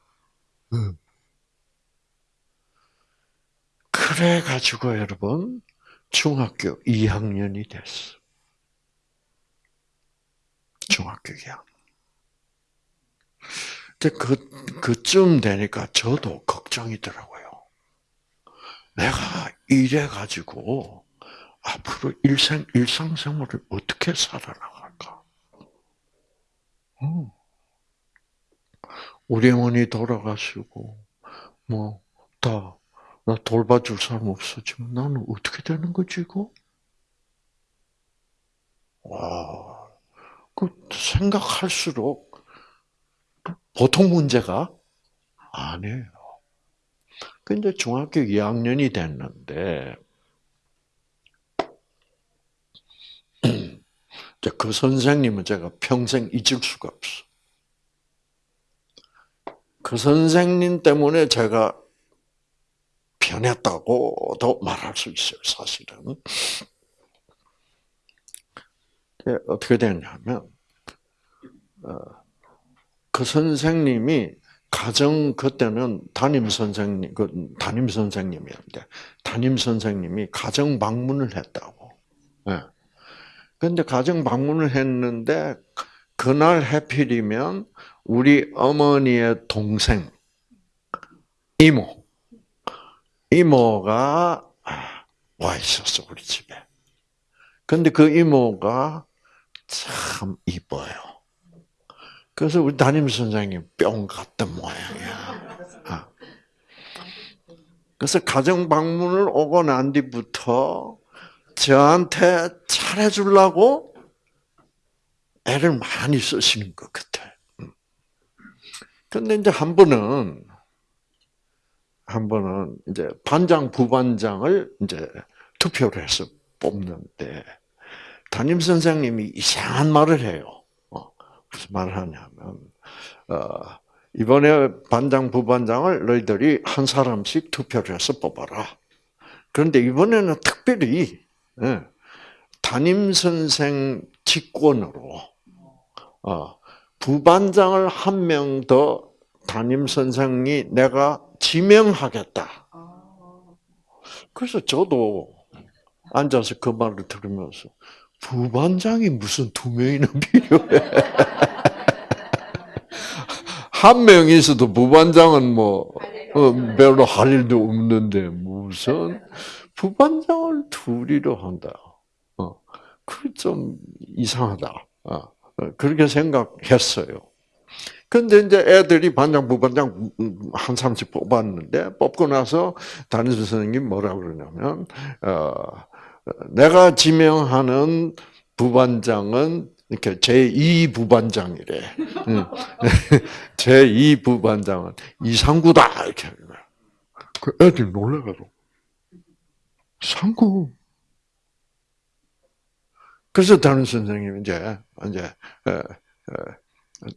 그래가지고 여러분, 중학교 2학년이 됐어. 중학교 2학년. 근데 그, 그쯤 되니까 저도 걱정이더라고요. 내가 이래가지고 앞으로 일상, 일상생활을 어떻게 살아나갈까? 음. 우리 어머니 돌아가시고, 뭐, 다, 나 돌봐줄 사람 없었지만 나는 어떻게 되는 거지, 이거? 와, 그 생각할수록 보통 문제가 아니에요. 근데 중학교 2학년이 됐는데, 그 선생님은 제가 평생 잊을 수가 없어. 그 선생님 때문에 제가 변했다고도 말할 수 있어요, 사실은. 어떻게 됐냐면, 어, 그 선생님이 가정 그때는 담임 선생님 그 담임 선생님이었는데 담임 선생님이 가정 방문을 했다고. 예. 근데 가정 방문을 했는데 그날 해필이면 우리 어머니의 동생 이모 이모가 와 있었어 우리 집에. 근데 그 이모가 참 이뻐요. 그래서 우리 담임 선생님 뿅 갔던 모양이야. 아. 그래서 가정 방문을 오고 난 뒤부터 저한테 잘해주려고 애를 많이 쓰시는 것 같아. 음. 근데 이제 한 번은, 한 번은 이제 반장, 부반장을 이제 투표를 해서 뽑는데, 담임 선생님이 이상한 말을 해요. 무슨 말을 하냐면 어, 이번에 반장 부반장을 너희들이 한 사람씩 투표를 해서 뽑아라. 그런데 이번에는 특별히 예, 담임 선생 직권으로 어, 부반장을 한 명 더 담임 선생이 내가 지명하겠다. 그래서 저도 앉아서 그 말을 들으면서 부반장이 무슨 두 명이나 필요해. 한 명이 있어도 부반장은 뭐, 어, 별로 할 일도 없는데, 무슨, 부반장을 둘이로 한다. 어, 그좀 이상하다. 어, 그렇게 생각했어요. 근데 이제 애들이 반장, 부반장 한 사람씩 뽑았는데, 뽑고 나서 담임 선생님이 뭐라 그러냐면, 어, 내가 지명하는 부반장은 이렇게 제2 부반장이래. 제2 부반장은 이상구다 이렇게. 그 애들 놀래가지고 상구. 그래서 다른 선생님이 이제 이제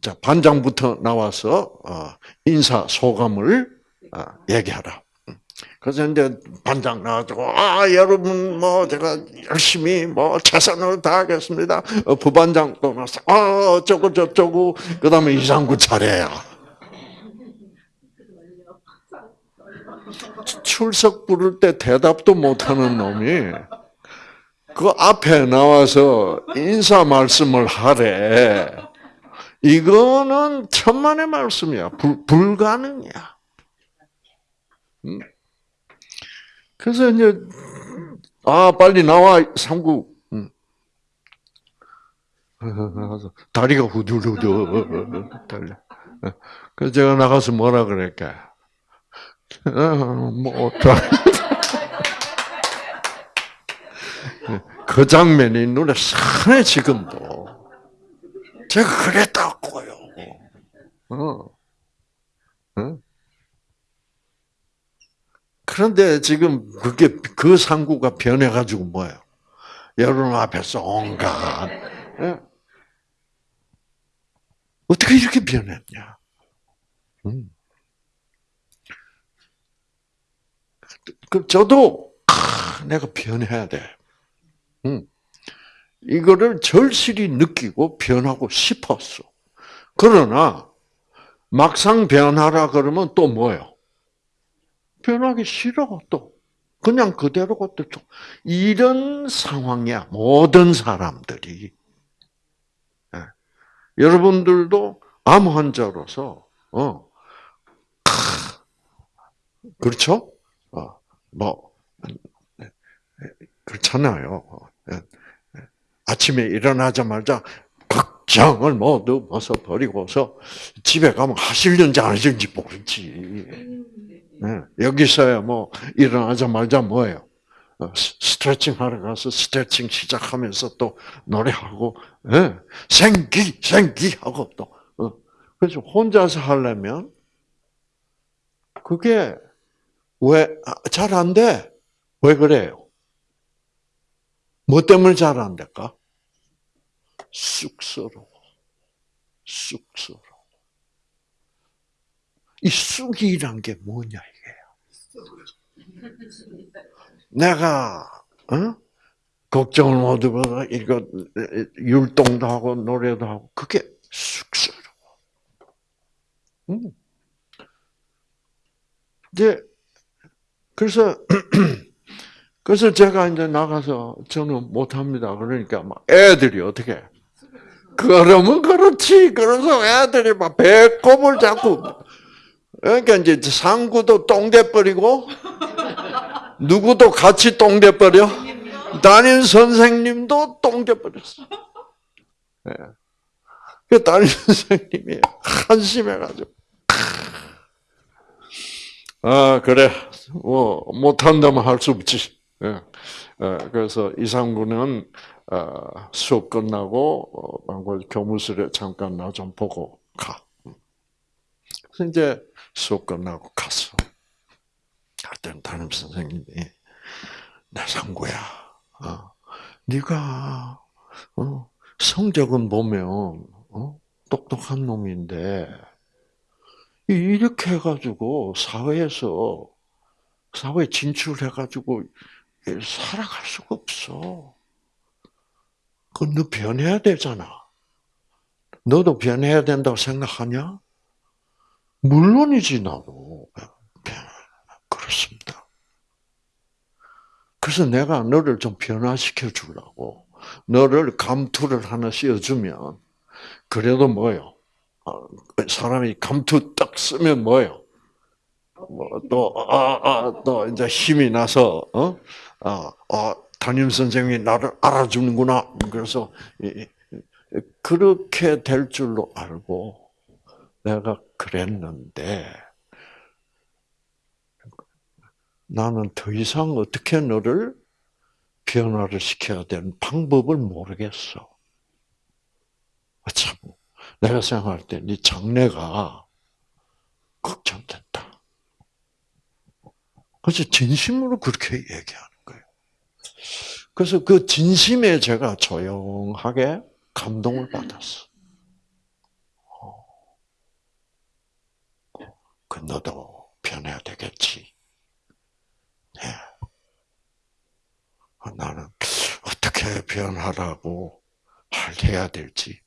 자 반장부터 나와서 어, 인사 소감을 어, 얘기하라. 그래서 이제 반장 나와가지고, 아, 여러분, 뭐, 제가 열심히, 뭐, 최선을 다하겠습니다. 어, 부반장 또 나서, 아, 어쩌고 저쩌고, 그 다음에 이상구 차례야. 출석 부를 때 대답도 못하는 놈이, 그 앞에 나와서 인사 말씀을 하래. 이거는 천만의 말씀이야. 불, 불가능이야. 음. 그래서 이제 아 빨리 나와 삼국. 음. 다리가 후들후들. 그래서 제가 나가서 뭐라 그럴까? 어, 뭐 그 장면이 눈에 선해 지금도. 제가 그랬다고요. 어. 어? 그런데 지금 그게 그 상구가 변해가지고 뭐예요? 여러분 앞에서 온갖 예? 어떻게 이렇게 변했냐? 음. 그 저도 아, 내가 변해야 돼. 음. 이거를 절실히 느끼고 변하고 싶었어. 그러나 막상 변하라 그러면 또 뭐예요? 변하기 싫어 또. 그냥 그대로가 또 이런 상황이야 모든 사람들이. 예. 여러분들도 암 환자로서 어 그렇죠? 어뭐 네. 그렇잖아요. 예. 아침에 일어나자마자 걱정을 모두 벗어버리고서 집에 가면 하실는지 안 하실는지 모르지. 네. 여기서야 뭐 일어나자마자 뭐예요? 어, 스트레칭 하러 가서 스트레칭 시작하면서 또 노래하고 네. 생기 생기 하고 또 어. 그래서 혼자서 하려면 그게 왜 잘 안 돼? 왜 그래요? 뭐 때문에 잘 안 될까? 쑥스러워. 쑥스러워. 이 쑥이란 게 뭐냐, 이게요. 내가, 어? 걱정을 못 하고, 이거, 율동도 하고, 노래도 하고, 그게 쑥스러워. 음. 이제, 그래서, 그래서 제가 이제 나가서 저는 못합니다. 그러니까 막 애들이 어떻게 그러면 그렇지. 그래서 애들이 막 배꼽을 잡고 그러니까 이제 상구도 똥대 버리고 누구도 같이 똥대 버려. 담임 선생님도 똥대 버렸어. 네. 그 담임 선생님이 한심해가지고 아 그래 뭐 못한다면 할 수 없지. 예. 어, 그래서 이상구는 어, 수업 끝나고 어, 교무실에 잠깐 나 좀 보고 가. 그래서 이제 수업 끝나고 갔어. 그랬더니 담임 선생님이 내 상구야, 어, 네가 어, 성적은 보면 어, 똑똑한 놈인데 이렇게 해가지고 사회에서 사회 진출해가지고 살아갈 수가 없어. 그너 변해야 되잖아. 너도 변해야 된다고 생각하냐? 물론이지 나도 그렇습니다. 그래서 내가 너를 좀 변화시켜 주려고 너를 감투를 하나 씌워주면 그래도 뭐요? 어, 사람이 감투 딱 쓰면 뭐요? 뭐또 아, 아, 또 이제 힘이 나서 어? 아, 아, 담임 선생님이 나를 알아주는구나. 그래서 그렇게 될 줄로 알고 내가 그랬는데 나는 더 이상 어떻게 너를 변화를 시켜야 되는 방법을 모르겠어. 참, 내가 생각할 때 네 장래가 걱정된다. 그래서 진심으로 그렇게 얘기하는 그래서 그 진심에 제가 조용하게 감동을 받았어. 그 너도 변해야 되겠지. 네. 나는 어떻게 변하라고 해야 될지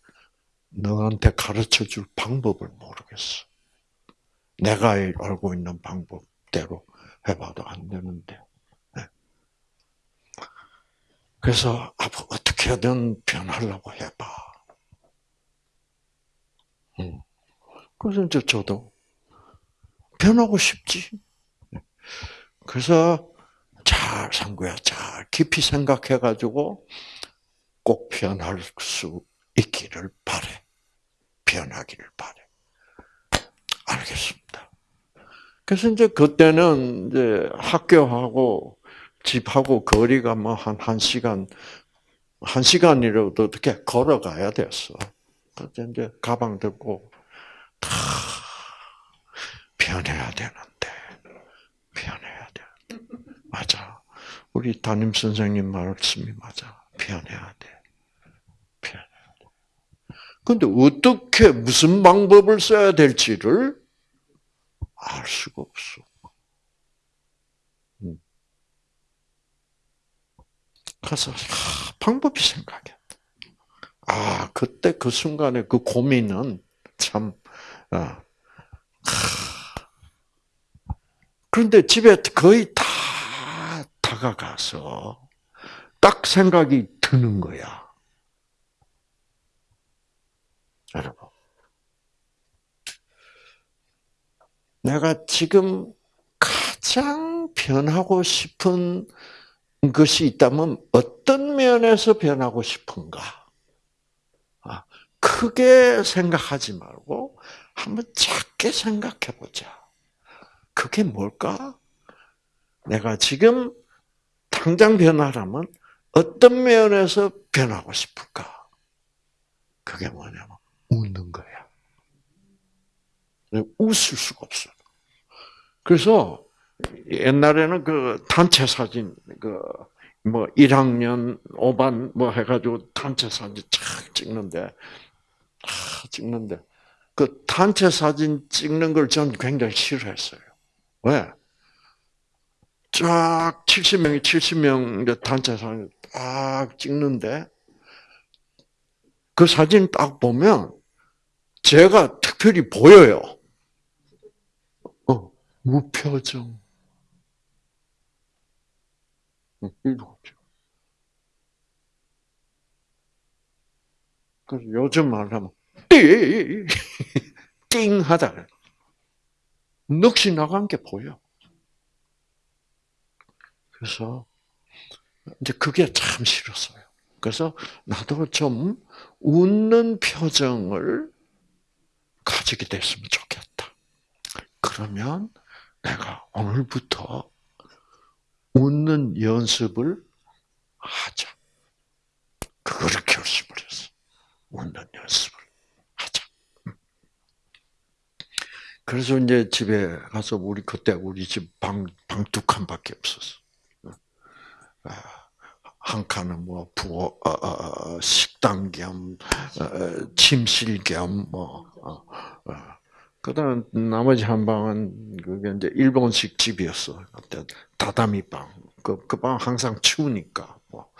너한테 가르쳐 줄 방법을 모르겠어. 내가 알고 있는 방법대로 해봐도 안 되는데. 그래서 아버 어떻게든 변하려고 해봐. 그래서 이제 저도 변하고 싶지. 그래서 잘 상구야, 잘 깊이 생각해 가지고 꼭 변할 수 있기를 바래. 변하기를 바래. 알겠습니다. 그래서 이제 그때는 이제 학교하고 집하고 거리가 뭐 한 한 시간 한 시간이라도 어떻게 걸어가야 됐어. 그래서 이제 가방 들고 다 변해야 되는데 변해야 돼. 맞아. 우리 담임 선생님 말씀이 맞아. 변해야 돼. 변해야 돼. 근데 어떻게 무슨 방법을 써야 될지를 알 수가 없어. 음. 그래서 방법이 생각해. 아 그때 그 순간에 그 고민은 참. 아. 그런데 집에 거의 다 다가가서 딱 생각이 드는 거야. 여러분. 내가 지금 가장 변하고 싶은 것이 있다면 어떤 면에서 변하고 싶은가? 아, 크게 생각하지 말고 한번 작게 생각해 보자. 그게 뭘까? 내가 지금 당장 변하라면 어떤 면에서 변하고 싶을까? 그게 뭐냐면 웃는 거야. 웃을 수가 없어. 그래서 옛날에는 그 단체 사진 그 뭐 1학년 5반 뭐 해가지고 단체 사진 착 찍는데 아, 찍는데 그 단체 사진 찍는 걸 전 굉장히 싫어했어요. 왜? 쫙 70명이 70명 단체 사진 딱 찍는데 그 사진 딱 보면 제가 특별히 보여요. 어, 무표정. 이거죠. 그래서 요즘 말하면 띵! 띵 하다. 넋이 나간 게 보여. 그래서 이제 그게 참 싫었어요. 그래서 나도 좀 웃는 표정을 가지게 됐으면 좋겠다. 그러면 내가 오늘부터 웃는 연습을 하자. 그거를 결심을 했어. 웃는 연습을 하자. 그래서 이제 집에 가서 우리 그때 우리 집 방 방 두 칸밖에 없었어. 아, 한 칸은 뭐 부엌, 어, 어, 어, 식당 겸 침실 겸뭐 그다음 나머지 한 방은 그게 이제 일본식 집이었어. 그때 다다미 방. 그 그 방 항상 추우니까 뭐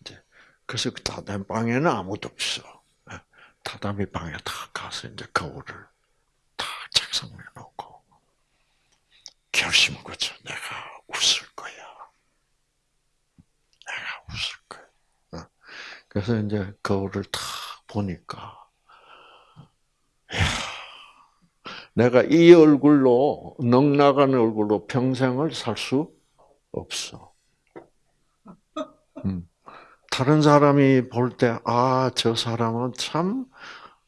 이제 그래서 그 다다미 방에는 아무도 없어. 다다미 방에 다 가서 이제 거울을 다 책상 위에 놓고 결심을 거쳐. 내가 웃을 거야. 내가 웃을 거야. 그래서 이제 거울을 탁 보니까, 야 내가 이 얼굴로 넉나간 얼굴로 평생을 살 수 없어. 음. 다른 사람이 볼 때, 아, 저 사람은 참,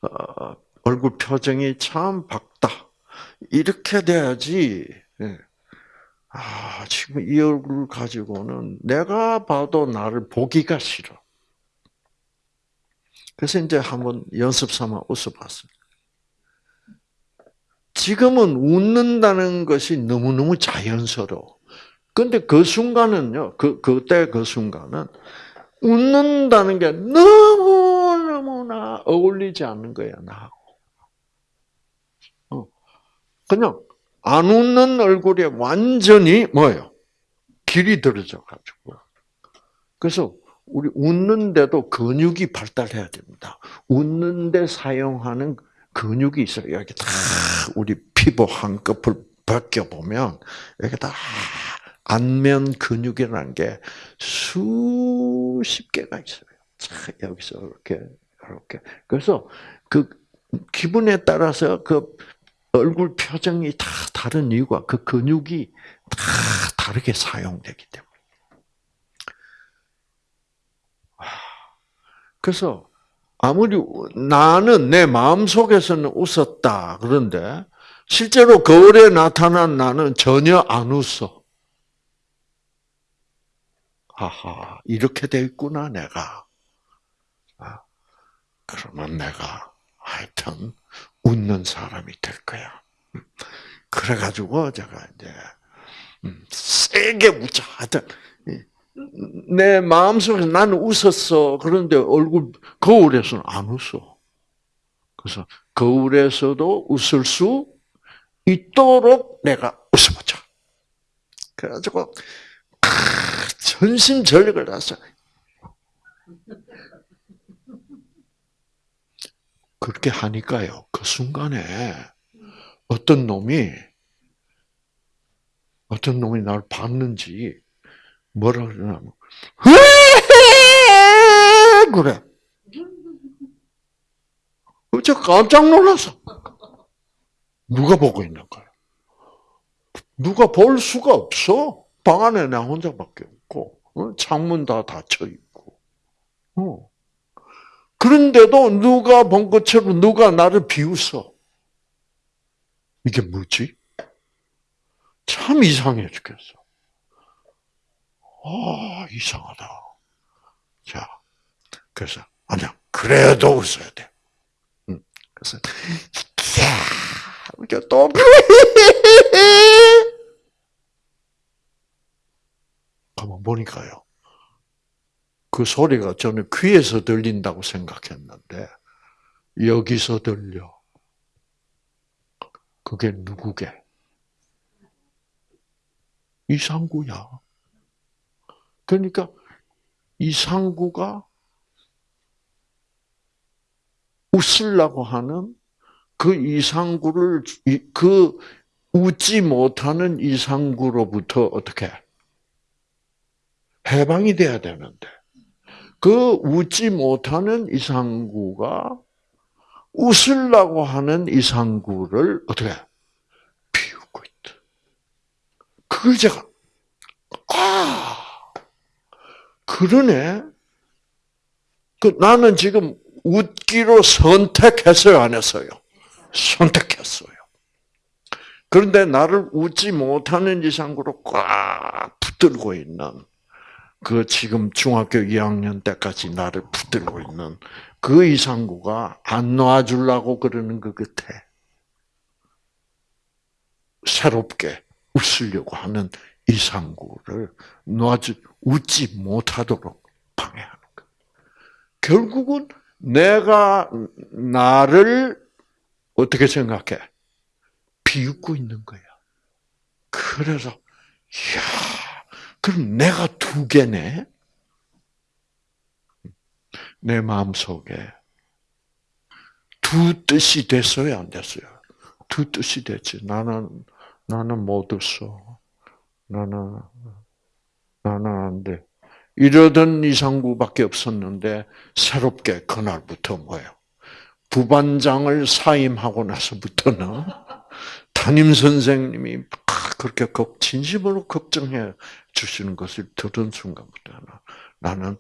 어, 얼굴 표정이 참 밝다. 이렇게 돼야지. 예. 아, 지금 이 얼굴 가지고는 내가 봐도 나를 보기가 싫어. 그래서 이제 한번 연습 삼아 웃어봤어요. 지금은 웃는다는 것이 너무너무 자연스러워. 근데 그 순간은요, 그, 그때 그 순간은 웃는다는 게 너무너무나 어울리지 않는 거야, 나하고. 어. 그냥 안 웃는 얼굴에 완전히 뭐예요? 길이 들어져 가지고. 그래서 우리 웃는데도 근육이 발달해야 됩니다. 웃는데 사용하는 근육이 있어요. 여기 다 우리 피부 한 껍을 벗겨 보면 여기 다 안면 근육이라는 게 수십 개가 있어요. 여기서 이렇게 이렇게. 그래서 그 기분에 따라서 그 얼굴 표정이 다 다른 이유가 그 근육이 다 다르게 사용되기 때문에. 그래서 아무리 나는 내 마음 속에서는 웃었다 그런데 실제로 거울에 나타난 나는 전혀 안 웃어. 하하 이렇게 돼 있구나 내가. 아, 그러면 내가 하여튼 웃는 사람이 될 거야. 그래가지고 제가 이제 음, 세게 웃자 하여튼 내 마음속에서 나는 웃었어. 그런데 얼굴 거울에서는 안 웃어. 그래서 거울에서도 웃을 수 있도록 내가 웃어보자. 그래가지고 전심전력을 다해서 그렇게 하니까요. 그 순간에 어떤 놈이 어떤 놈이 나를 봤는지 뭐라 그러냐면 그래. 저 깜짝 놀랐어. 누가 보고 있는 거야? 누가 볼 수가 없어. 방 안에 나 혼자밖에 없고 어? 창문 다 닫혀 있고. 어. 그런데도 누가 본 것처럼 누가 나를 비웃어. 이게 뭐지? 참 이상해 죽겠어. 아, 이상하다. 자, 그래서, 아니야, 그래도 웃어야 돼. 응. 그래서, 야, 또, 가만 보니까요. 그 소리가 저는 귀에서 들린다고 생각했는데, 여기서 들려. 그게 누구게? 이상구야. 그러니까 이상구가 웃으려고 하는 그 이상구를 그 웃지 못하는 이상구로부터 어떻게 해방이 돼야 되는데 그 웃지 못하는 이상구가 웃으려고 하는 이상구를 어떻게 비우고 있다. 그걸 제가 아 그러네. 그 나는 지금 웃기로 선택했어요, 안 했어요? 선택했어요. 그런데 나를 웃지 못하는 이상으로 꽉 붙들고 있는 그 지금 중학교 2학년 때까지 나를 붙들고 있는 그 이상구가 안 놔주려고 그러는 그 끝에 새롭게 웃으려고 하는 이상구를 놔주 웃지 못하도록 방해하는 거. 결국은 내가 나를 어떻게 생각해? 비웃고 있는 거야. 그래서 야, 그럼 내가 두 개네. 내 마음 속에 두 뜻이 됐어요, 안 됐어요? 두 뜻이 됐지. 나는 나는 못 웃어. 나는 나는 안 돼. 이러던 이상구밖에 없었는데 새롭게 그날부터 뭐예요? 부반장을 사임하고 나서부터는 담임 선생님이 그렇게 진심으로 걱정해 주시는 것을 들은 순간부터 나는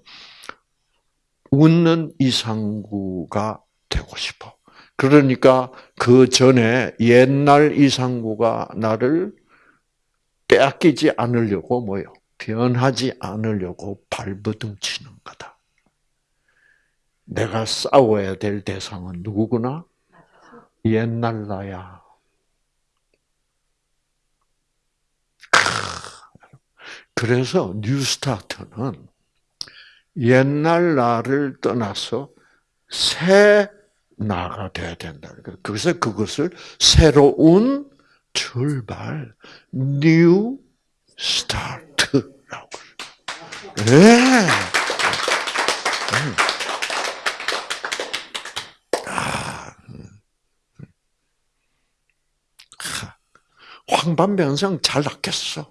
웃는 이상구가 되고 싶어. 그러니까 그 전에 옛날 이상구가 나를 빼앗기지 않으려고 뭐요? 변하지 않으려고 발버둥 치는 거다. 내가 싸워야 될 대상은 누구구나? 옛날 나야. 그래서 뉴스타트는 옛날 나를 떠나서 새 나가 돼야 된다. 그래서 그것을 새로운 출발, new start라고. 네. 아, 황반변성 잘 낫겠어.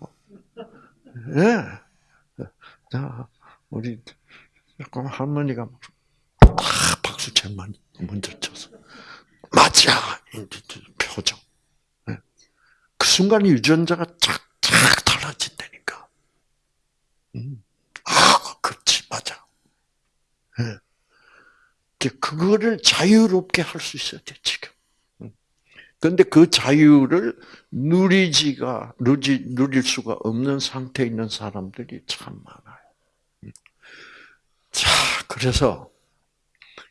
예. 자, 우리 약간 할머니가 딱 박수 제만 먼저 쳐서 맞아 표정. 예. 그 순간 유전자가 쫙쫙 달라진다니까. 음. 아, 그렇지 맞아. 예. 그거를 자유롭게 할 수 있어야 돼 지금. 그런데 그 자유를 누리지가 누리 누릴 수가 없는 상태에 있는 사람들이 참 많아요. 자, 그래서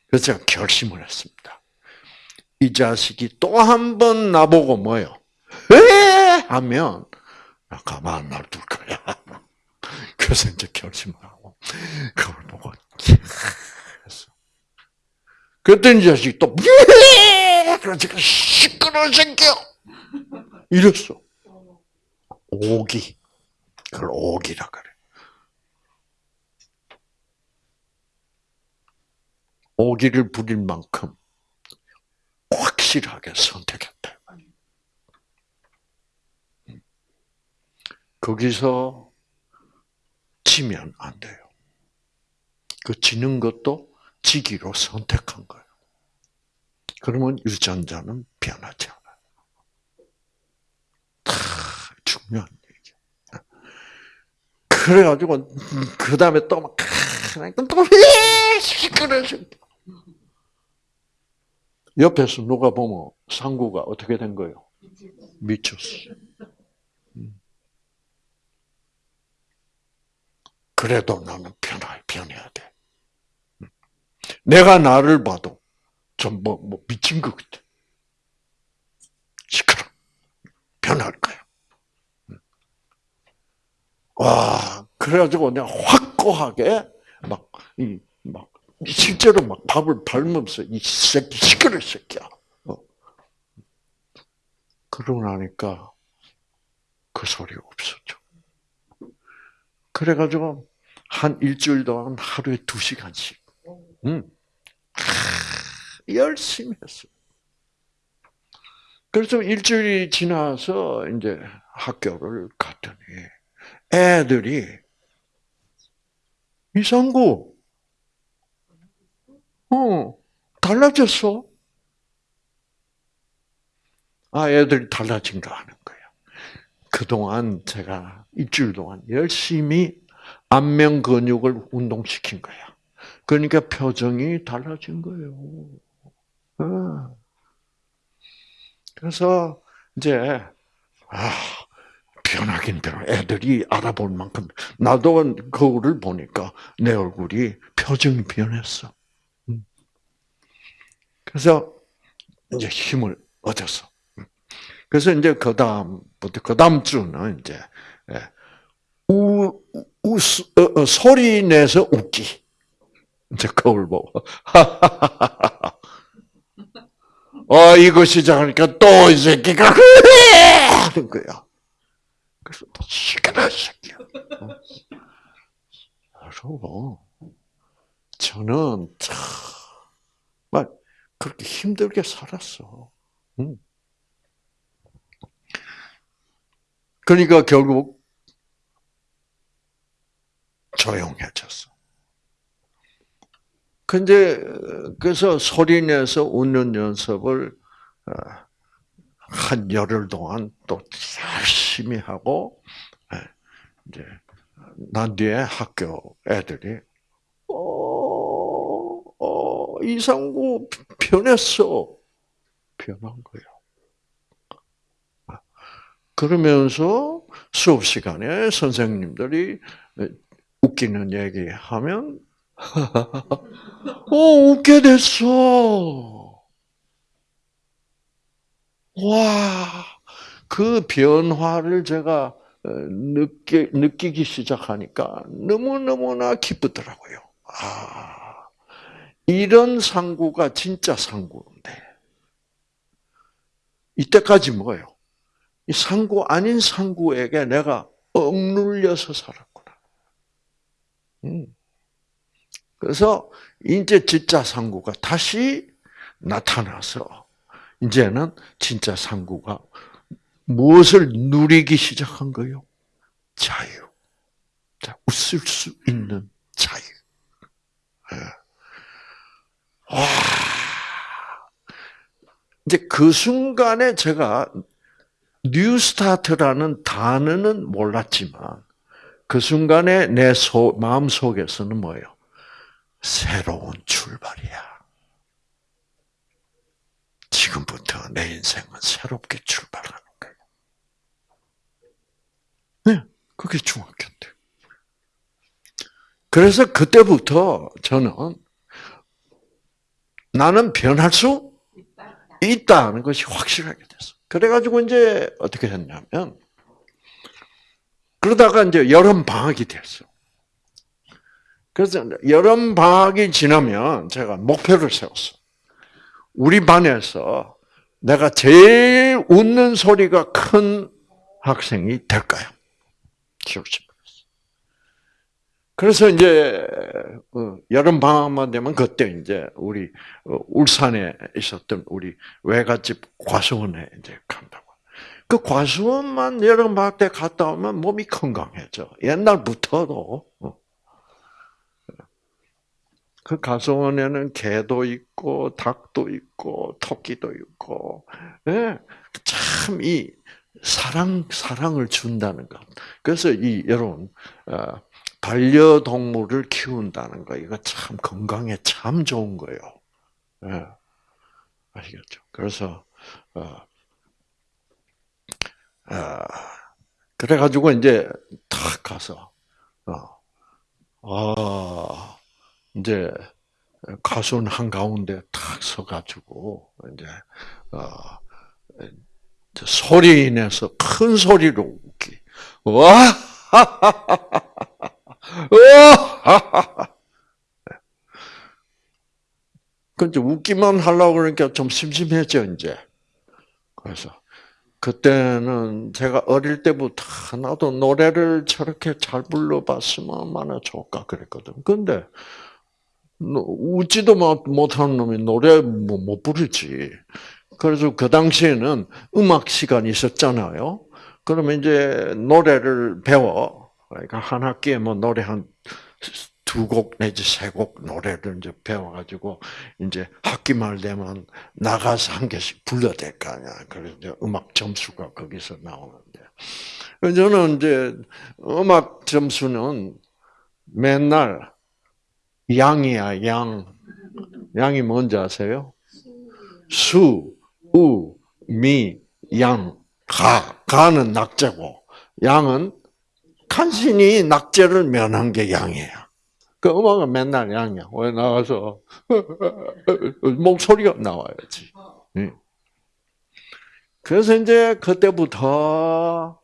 그래서 결심을 했습니다. 이 자식이 또 한 번 나보고 뭐요? 왜? 하면 나 가만 놔둘 거야. 그래서 이제 결심을 하고 그걸 보고 했어. 그랬더니 자식이 또 그래서 시끄러워 새끼 이랬어. 오기. 그걸 오기라 그래. 오기를 부릴 만큼 확실하게 선택했다. 거기서 지면 안 돼요. 그 지는 것도 지기로 선택한 거예요. 그러면 유전자는 변하지 않아요. 다 중요한 얘기야. 그래가지고 그 다음에 또막 또 시끄러 옆에서 누가 보면 상구가 어떻게 된 거예요? 미쳤어. 그래도 나는 변화, 변해야 돼. 음. 내가 나를 봐도 좀 뭐, 뭐 미친 것 같아. 시끄러. 변할 거야. 음. 와, 그래가지고 내가 확고하게 막, 이, 막, 실제로 막 밥을 밟으면서 이 새끼 시끄러 새끼야. 어. 그러고 나니까 그 소리가 없었죠. 그래가지고 한 일주일 동안 하루에 두 시간씩, 음, 열심히 했어요. 그래서 일주일이 지나서 이제 학교를 갔더니 애들이 이상구 어, 달라졌어. 아, 애들이 달라진 거 아는 거야. 그동안 제가 일주일 동안 열심히 안면 근육을 운동시킨 거야. 그러니까 표정이 달라진 거예요. 어. 그래서 이제 아 변하긴 변 애들이 알아볼 만큼 나도 거울을 보니까 내 얼굴이 표정이 변했어. 그래서 이제 힘을 얻었어. 그래서 이제 그 다음부터 그 다음 주는 이제 예, 우, 우 어, 어, 소리 내서 웃기. 이제 거울 보고. 어 이거 시작하니까 또 이 새끼가 그래 하는 거야. 그래서 시끄러 새끼야. 여러분, 저는 정말 그렇게 힘들게 살았어. 응. 그러니까 결국 조용해졌어. 근데 그래서 소리 내서 웃는 연습을 어, 한 열흘 동안 또 열심히 하고 예, 이제 난 뒤에 학교 애들이 이상구 변했어. 변한 거예요. 그러면서 수업 시간에 선생님들이 웃기는 얘기 하면, 어, 웃게 됐어. 와, 그 변화를 제가 느끼, 느끼기 시작하니까 너무너무나 기쁘더라고요. 아. 이런 상구가 진짜 상구인데 이때까지 뭐예요? 이 상구 아닌 상구에게 내가 억눌려서 살았구나. 음. 그래서 이제 진짜 상구가 다시 나타나서 이제는 진짜 상구가 무엇을 누리기 시작한 거요? 자유. 웃을 수 있는 자유. 예. 와. 이제 그 순간에 제가 뉴스타트라는 단어는 몰랐지만 그 순간에 내 소, 마음 속에서는 뭐예요? 새로운 출발이야. 지금부터 내 인생은 새롭게 출발하는 거예요. 네, 그게 중학교 때. 그래서 그때부터 저는 나는 변할 수 있다는 것이 확실하게 됐어. 그래가지고 이제 어떻게 했냐면 그러다가 이제 여름 방학이 됐어. 그래서 여름 방학이 지나면 제가 목표를 세웠어. 우리 반에서 내가 제일 웃는 소리가 큰 학생이 될까요? 기억시 그래서 이제 어, 여름 방학만 되면 그때 이제 우리 어, 울산에 있었던 우리 외갓집 과수원에 이제 간다고. 그 과수원만 여름 방학 때 갔다 오면 몸이 건강해져. 옛날부터도 어. 그 가수원에는 개도 있고 닭도 있고 토끼도 있고 예, 참이 사랑 사랑을 준다는 것. 그래서 이 여러분 반려동물을 키운다는 거 이거 참 건강에 참 좋은 거예요. 예. 아시겠죠? 그래서 어, 어, 그래가지고 이제 탁 가서 어, 아 이제 가수는 한 가운데 탁 서가지고 이제 어, 소리 내서 큰 소리로 웃기. 와! 근데 웃기만 하려고 그러니까 좀 심심했죠, 이제. 그래서, 그때는 제가 어릴 때부터 나도 노래를 저렇게 잘 불러봤으면 얼마나 좋을까 그랬거든. 근데, 웃지도 못하는 놈이 노래 뭐못 부르지. 그래서 그 당시에는 음악 시간이 있었잖아요. 그러면 이제 노래를 배워. 그러니까 한 학기에 뭐 노래 한 두 곡 내지 세 곡 노래를 이제 배워가지고 이제 학기 말 되면 나가서 한 개씩 불러야 될거 아니야. 그래서 이제 음악 점수가 거기서 나오는데 저는 이제 음악 점수는 맨날 양이야 양. 양이 뭔지 아세요? 수, 우, 미, 양, 가. 가는 낙제고 양은 간신히 낙제를 면한 게 양이에요. 그 음악은 맨날 양이야. 왜 나가서 목소리가 나와야지. 그래서 이제 그때부터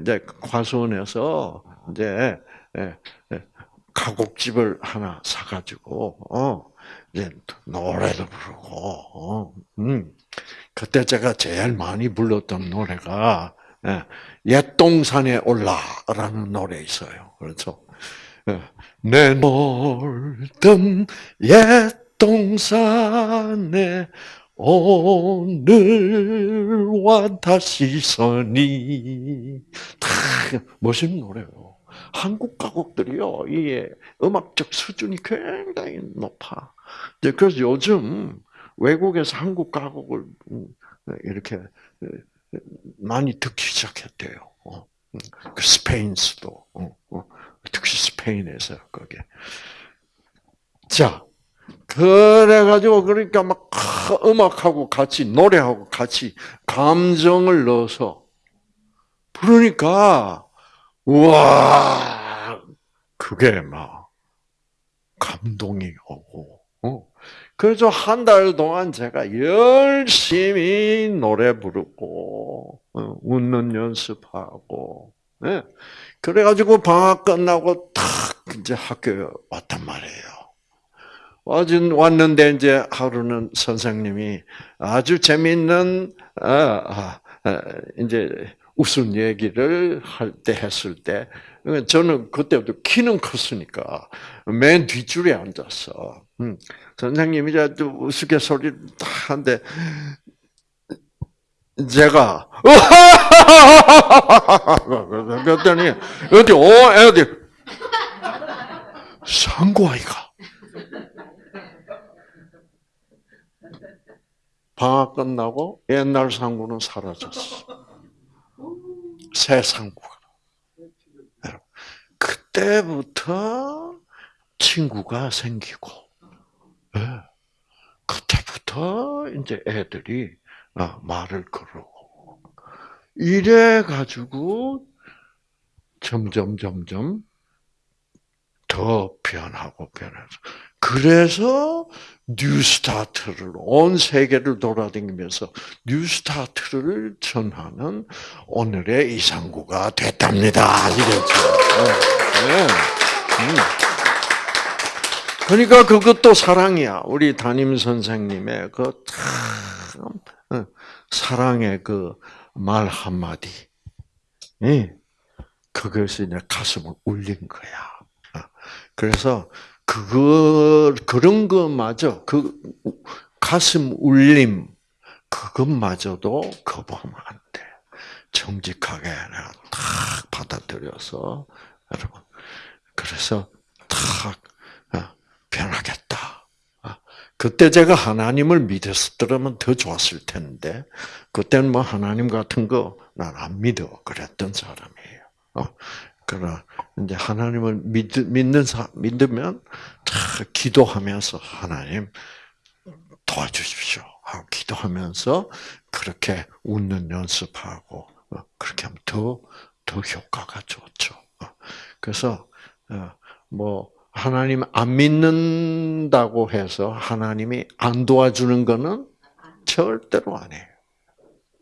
이제 과수원에서 이제 예, 예, 가곡집을 하나 사가지고 어 이제 노래도 부르고 어, 음. 그때 제가 제일 많이 불렀던 노래가 예, 옛 동산에 올라라는 노래 있어요. 그렇죠? 예, 내 놀던 옛 동산에 오늘와 다시 서니 멋있는 노래요. 한국 가곡들이요, 이게 음악적 수준이 굉장히 높아. 그래서 요즘 외국에서 한국 가곡을 음, 이렇게 많이 듣기 시작했대요. 어, 음, 그 스페인스도 어, 어, 특히 스페인에서 거기. 자, 그래가지고 그러니까 막 음악하고 같이 노래하고 같이 감정을 넣어서 부르니까 와 그게 막 감동이 오고 어. 그래서 한 달 동안 제가 열심히 노래 부르고 어, 웃는 연습하고 네. 그래가지고 방학 끝나고 탁 이제 학교에 왔단 말이에요. 왔는데 이제 하루는 선생님이 아주 재밌는 아, 아, 아, 이제 웃음 얘기를 할 때 했을 때 저는 그때부터 키는 컸으니까 맨 뒷줄에 앉았어. 음, 선생님이 이제 우스갯소리를 한데 제가 그랬더니 어디 오 애들 상고아이가 방학 끝나고 옛날 상구는 사라졌어. 새 상구가. 그때부터 친구가 생기고, 예. 그때부터 이제 애들이 어, 말을 걸고 이래 가지고 점점 점점 더 변하고 변해서 그래서 뉴스타트를 온 세계를 돌아다니면서 뉴스타트를 전하는 오늘의 이상구가 됐답니다. 아시겠죠? 네. 음. 그러니까 그것도 사랑이야. 우리 담임 선생님의 그 참, 어, 사랑의 그 말 한마디. 그것이 내 가슴을 울린 거야. 어. 그래서 그거 그런 것마저 그 가슴 울림 그것마저도 거부하면 안 돼. 정직하게 내가 탁 받아들여서 여러분 그래서 탁 어, 변하겠다. 어, 그때 제가 하나님을 믿었더라면 더 좋았을 텐데 그때는 뭐 하나님 같은 거 난 안 믿어 그랬던 사람이에요. 그러나 이제 하나님을 믿, 믿는 사, 믿으면 다 기도하면서 하나님 도와주십시오. 하고 기도하면서 그렇게 웃는 연습하고 어, 그렇게 하면 더, 더 효과가 좋죠. 어, 그래서 어, 뭐 하나님 안 믿는다고 해서 하나님이 안 도와주는 것은 절대로.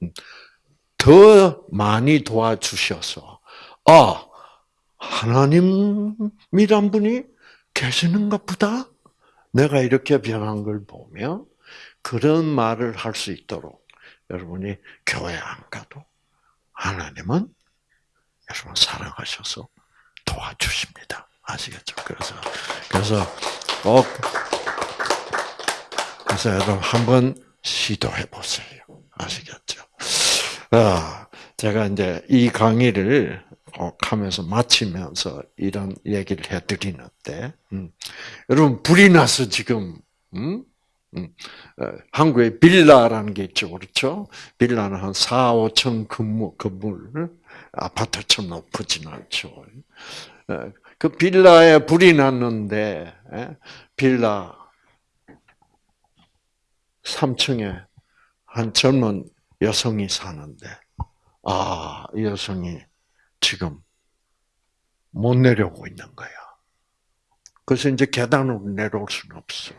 음, 더 많이 도와주셔서 아 하나님이란 분이 계시는가 보다. 내가 이렇게 변한 걸 보면 그런 말을 할 수 있도록 여러분이 교회 안 가도 하나님은 여러분 사랑하셔서 도와주십니다. 아시겠죠? 그래서 그래서 꼭 그래서 여러분 한번 시도해 보세요. 아시겠죠? 아, 제가 이제 이 강의를 하면서 마치면서 이런 얘기를 해 드리는데, 음. 여러분 불이 나서 지금 음? 음. 어, 한국에 빌라라는 게 있죠, 그렇죠? 빌라는 한 4, 5천 건물, 건물 아파트처럼 높진 않죠. 어, 그 빌라에 불이 났는데 에? 빌라 3층에 한 젊은 여성이 사는데 아, 이 여성이 지금 못 내려오고 있는 거야. 그래서 이제 계단으로 내려올 수는 없어.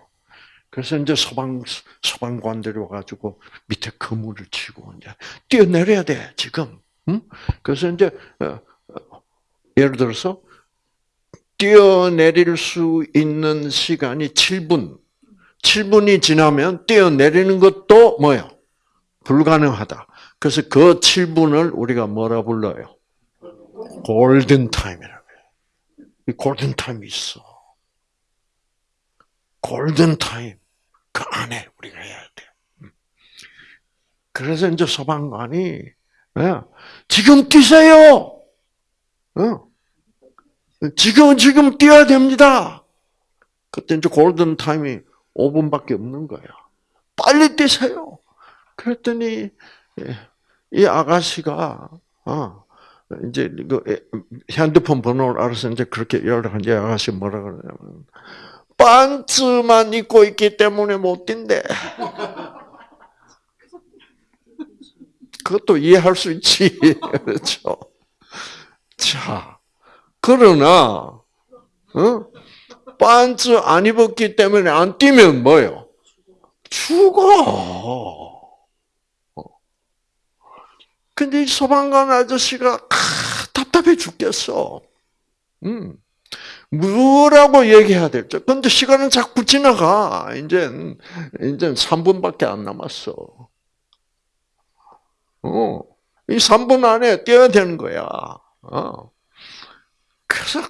그래서 이제 소방 소방관들이 와가지고 밑에 그물을 치고 이제 뛰어내려야 돼 지금. 응? 그래서 이제 어, 어, 예를 들어서 뛰어내릴 수 있는 시간이 7분. 7분이 지나면 뛰어내리는 것도 뭐요? 불가능하다. 그래서 그 7분을 우리가 뭐라 불러요? 골든 타임이라고 해요. 이 골든 타임이 있어. 골든 타임. 그 안에 우리가 해야 돼. 음. 그래서 이제 소방관이 예, 지금 뛰세요. 어. 지금 지금 뛰어야 됩니다. 그때 이제 골든 타임이 5분밖에 없는 거야. 빨리 뛰세요. 그랬더니 예, 이 아가씨가 어, 이제 그 핸드폰 번호를 알아서 이제 그렇게 연락한 이 아가씨 뭐라 그러냐면 반츠만 입고 있기 때문에 못 뛴대. 그것도 이해할 수 있지. 그렇죠. 자, 그러나, 어? 반츠 안 입었기 때문에 안 뛰면 뭐요? 죽어. 근데 이 소방관 아저씨가 아, 답답해 죽겠어. 음. 뭐라고 얘기해야 될지. 근데 시간은 자꾸 지나가. 이제, 이제 3분밖에 안 남았어. 어. 이 3분 안에 뛰어야 되는 거야. 어. 그래서,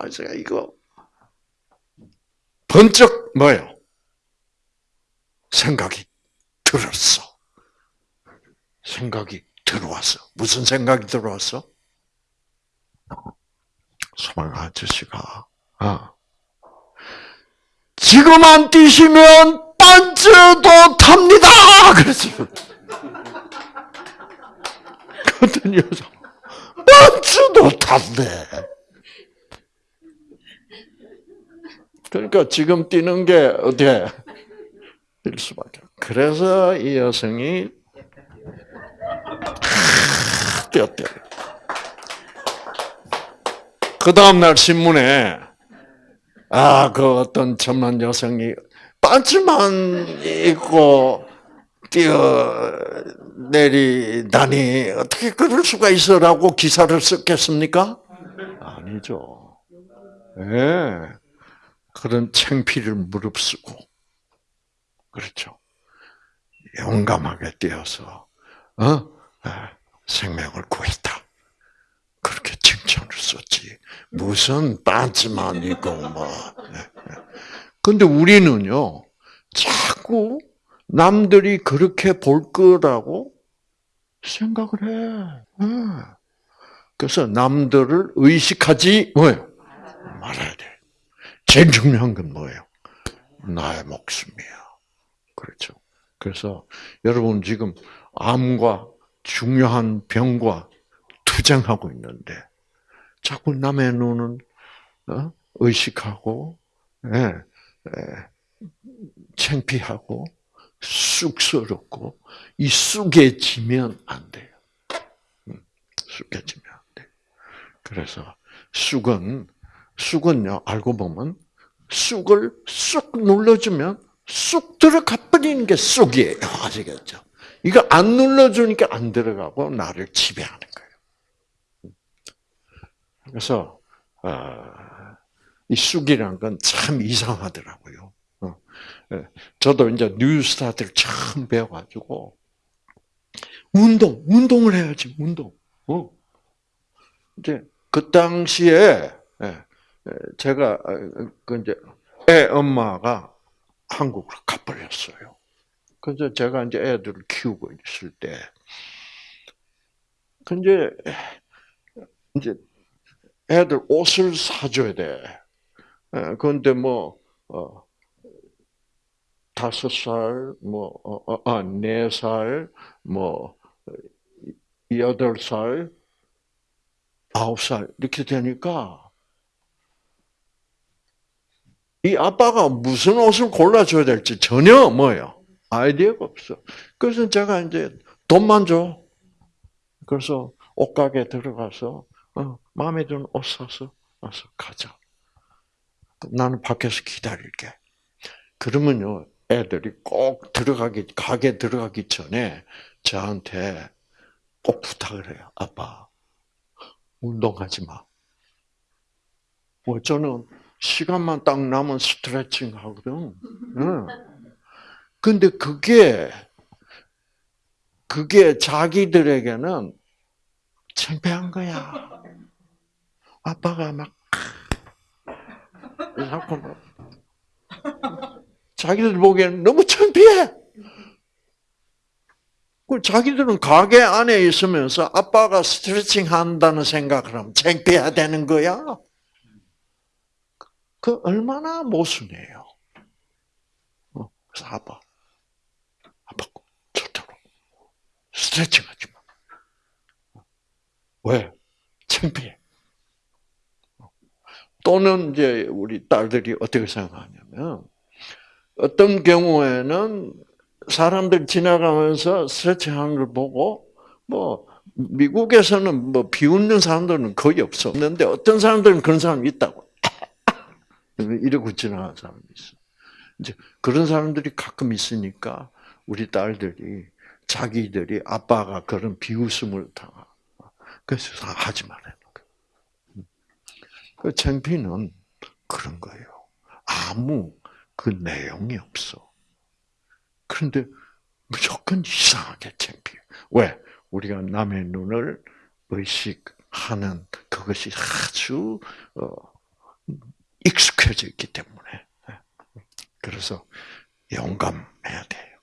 아저씨가 이거, 번쩍, 뭐요? 생각이 들었어. 생각이 들어왔어. 무슨 생각이 들어왔어? 소망 아저씨가 아, 지금 안 뛰시면 반즈도 탑니다. 그랬어요. 그랬더니 여자 반즈도 탔네. 그러니까 지금 뛰는 게 어떻게 뛸 수밖에. 그래서 이 여성이 뛰었대. 그 다음날 신문에, 아, 그 어떤 천만 여성이 반지만 입고 뛰어내리다니, 어떻게 그럴 수가 있어라고 기사를 썼겠습니까? 아니죠. 예. 네. 그런 창피를 무릅쓰고, 그렇죠. 용감하게 뛰어서, 어? 아, 생명을 구했다. 그렇게 칭찬을 썼지. 무슨 반지만 있고 뭐. 네, 네. 근데 우리는요, 자꾸 남들이 그렇게 볼 거라고 생각을 해. 네. 그래서 남들을 의식하지 뭐요 말아야 돼. 제일 중요한 건 뭐예요? 나의 목숨이야. 그렇죠. 그래서 여러분 지금 암과 중요한 병과 투쟁하고 있는데 자꾸 남의 눈은 어? 의식하고 예, 예, 창피하고 쑥스럽고 이 쑥해지면 안 돼요. 음, 쑥해지면 안 돼. 그래서 쑥은 쑥은요 알고 보면 쑥을 쑥 눌러주면 쑥 들어가 버리는 게 쑥이에요. 아시겠죠? 이거 안 눌러주니까 안 들어가고 나를 지배하는 거예요. 그래서 어, 이 쑥이라는 건참 이상하더라고요. 어, 예, 저도 이제 뉴스타트를 처음 배워가지고 운동, 운동을 해야지 운동. 어. 이제 그 당시에 예, 예, 제가 어, 그 이제 애 엄마가 한국으로 가버렸어요. 그래서 제가 이제 애들을 키우고 있을 때, 근데 이제 애들 옷을 사줘야 돼. 그런데 뭐 어, 다섯 살, 뭐 어, 어, 아, 네 살, 뭐 여덟 살, 아홉 살 이렇게 되니까 이 아빠가 무슨 옷을 골라줘야 될지 전혀 뭐예요 아이디어가 없어. 그래서 제가 이제 돈만 줘. 그래서 옷가게 들어가서 어, 마음에 드는 옷 사서 와서 가자. 나는 밖에서 기다릴게. 그러면요, 애들이 꼭 들어가기, 가게 들어가기 전에 저한테 꼭 부탁을 해요. 아빠, 운동하지 마. 뭐 저는 시간만 딱 나면 스트레칭 하거든. 응. 근데 그게 그게 자기들에게는 창피한 거야. 아빠가 막 자꾸 막 자기들 보기에는 너무 창피해. 그 자기들은 가게 안에 있으면서 아빠가 스트레칭 한다는 생각을 하면 창피해야 되는 거야. 그 얼마나 모순이에요. 어, 그래서 아빠 스트레칭 하지 마. 왜? 창피해. 또는 이제 우리 딸들이 어떻게 생각하냐면 어떤 경우에는 사람들 지나가면서 스트레칭하는 걸 보고 뭐 미국에서는 뭐 비웃는 사람들은 거의 없어. 없는데 어떤 사람들은 그런 사람이 있다고. 이러고 지나가는 사람이 있어. 이제 그런 사람들이 가끔 있으니까 우리 딸들이 자기들이 아빠가 그런 비웃음을 당하. 그래서 하지 말아요. 그 창피는 그런 거예요. 아무 그 내용이 없어. 그런데 무조건 이상하게 창피해. 왜? 우리가 남의 눈을 의식하는 그것이 아주 어, 익숙해져 있기 때문에. 그래서 용감해야 돼요.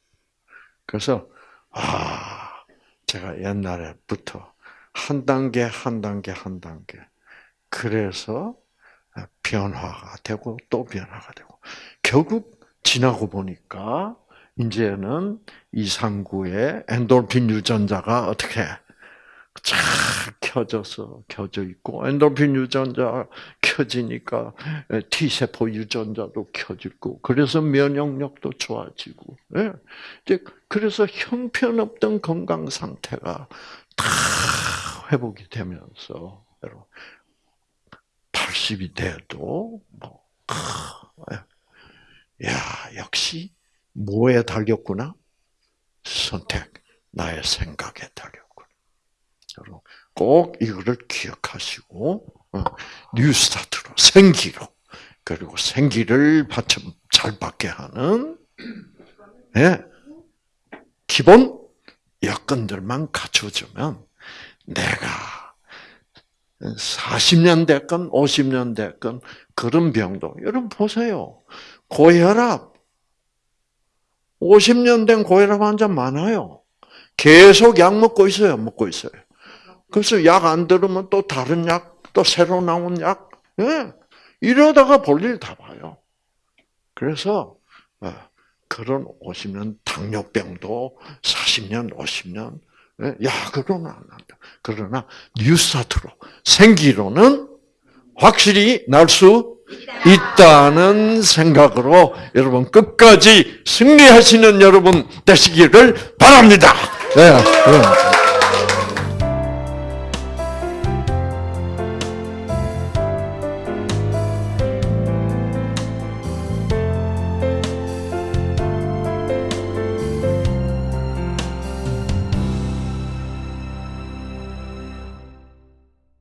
그래서 아, 제가 옛날에부터 한 단계 한 단계 한 단계 그래서 변화가 되고 또 변화가 되고 결국 지나고 보니까 이제는 이상구의 엔돌핀 유전자가 어떻게 쫙 켜져서 켜져 있고 엔돌핀 유전자 켜지니까 T 세포 유전자도 켜지고 그래서 면역력도 좋아지고 예. 이제 그래서 형편없던 건강 상태가 다 회복이 되면서 여러분 80이 돼도 뭐 야, 역시 뭐에 달렸구나? 선택, 나의 생각에 달렸구나. 여러분, 꼭 이거를 기억하시고, 어, 뉴스타트로, 생기로, 그리고 생기를 잘 받게 하는, 예, 기본 여건들만 갖춰주면 내가 40년 됐건 50년 됐건 그런 병도 여러분 보세요. 고혈압 50년 된 고혈압 환자 많아요. 계속 약 먹고 있어요. 먹고 있어요. 그래서 약 안 들으면 또 다른 약, 또 새로 나온 약, 예. 이러다가 볼일 다 봐요. 그래서 어, 그런 50년 당뇨병도 40년, 50년 예, 약으로는 안 한다. 그러나 뉴스타트로 생기로는 확실히 날 수 있다는 생각으로 여러분 끝까지 승리하시는 여러분 되시기를 바랍니다. 예, 예.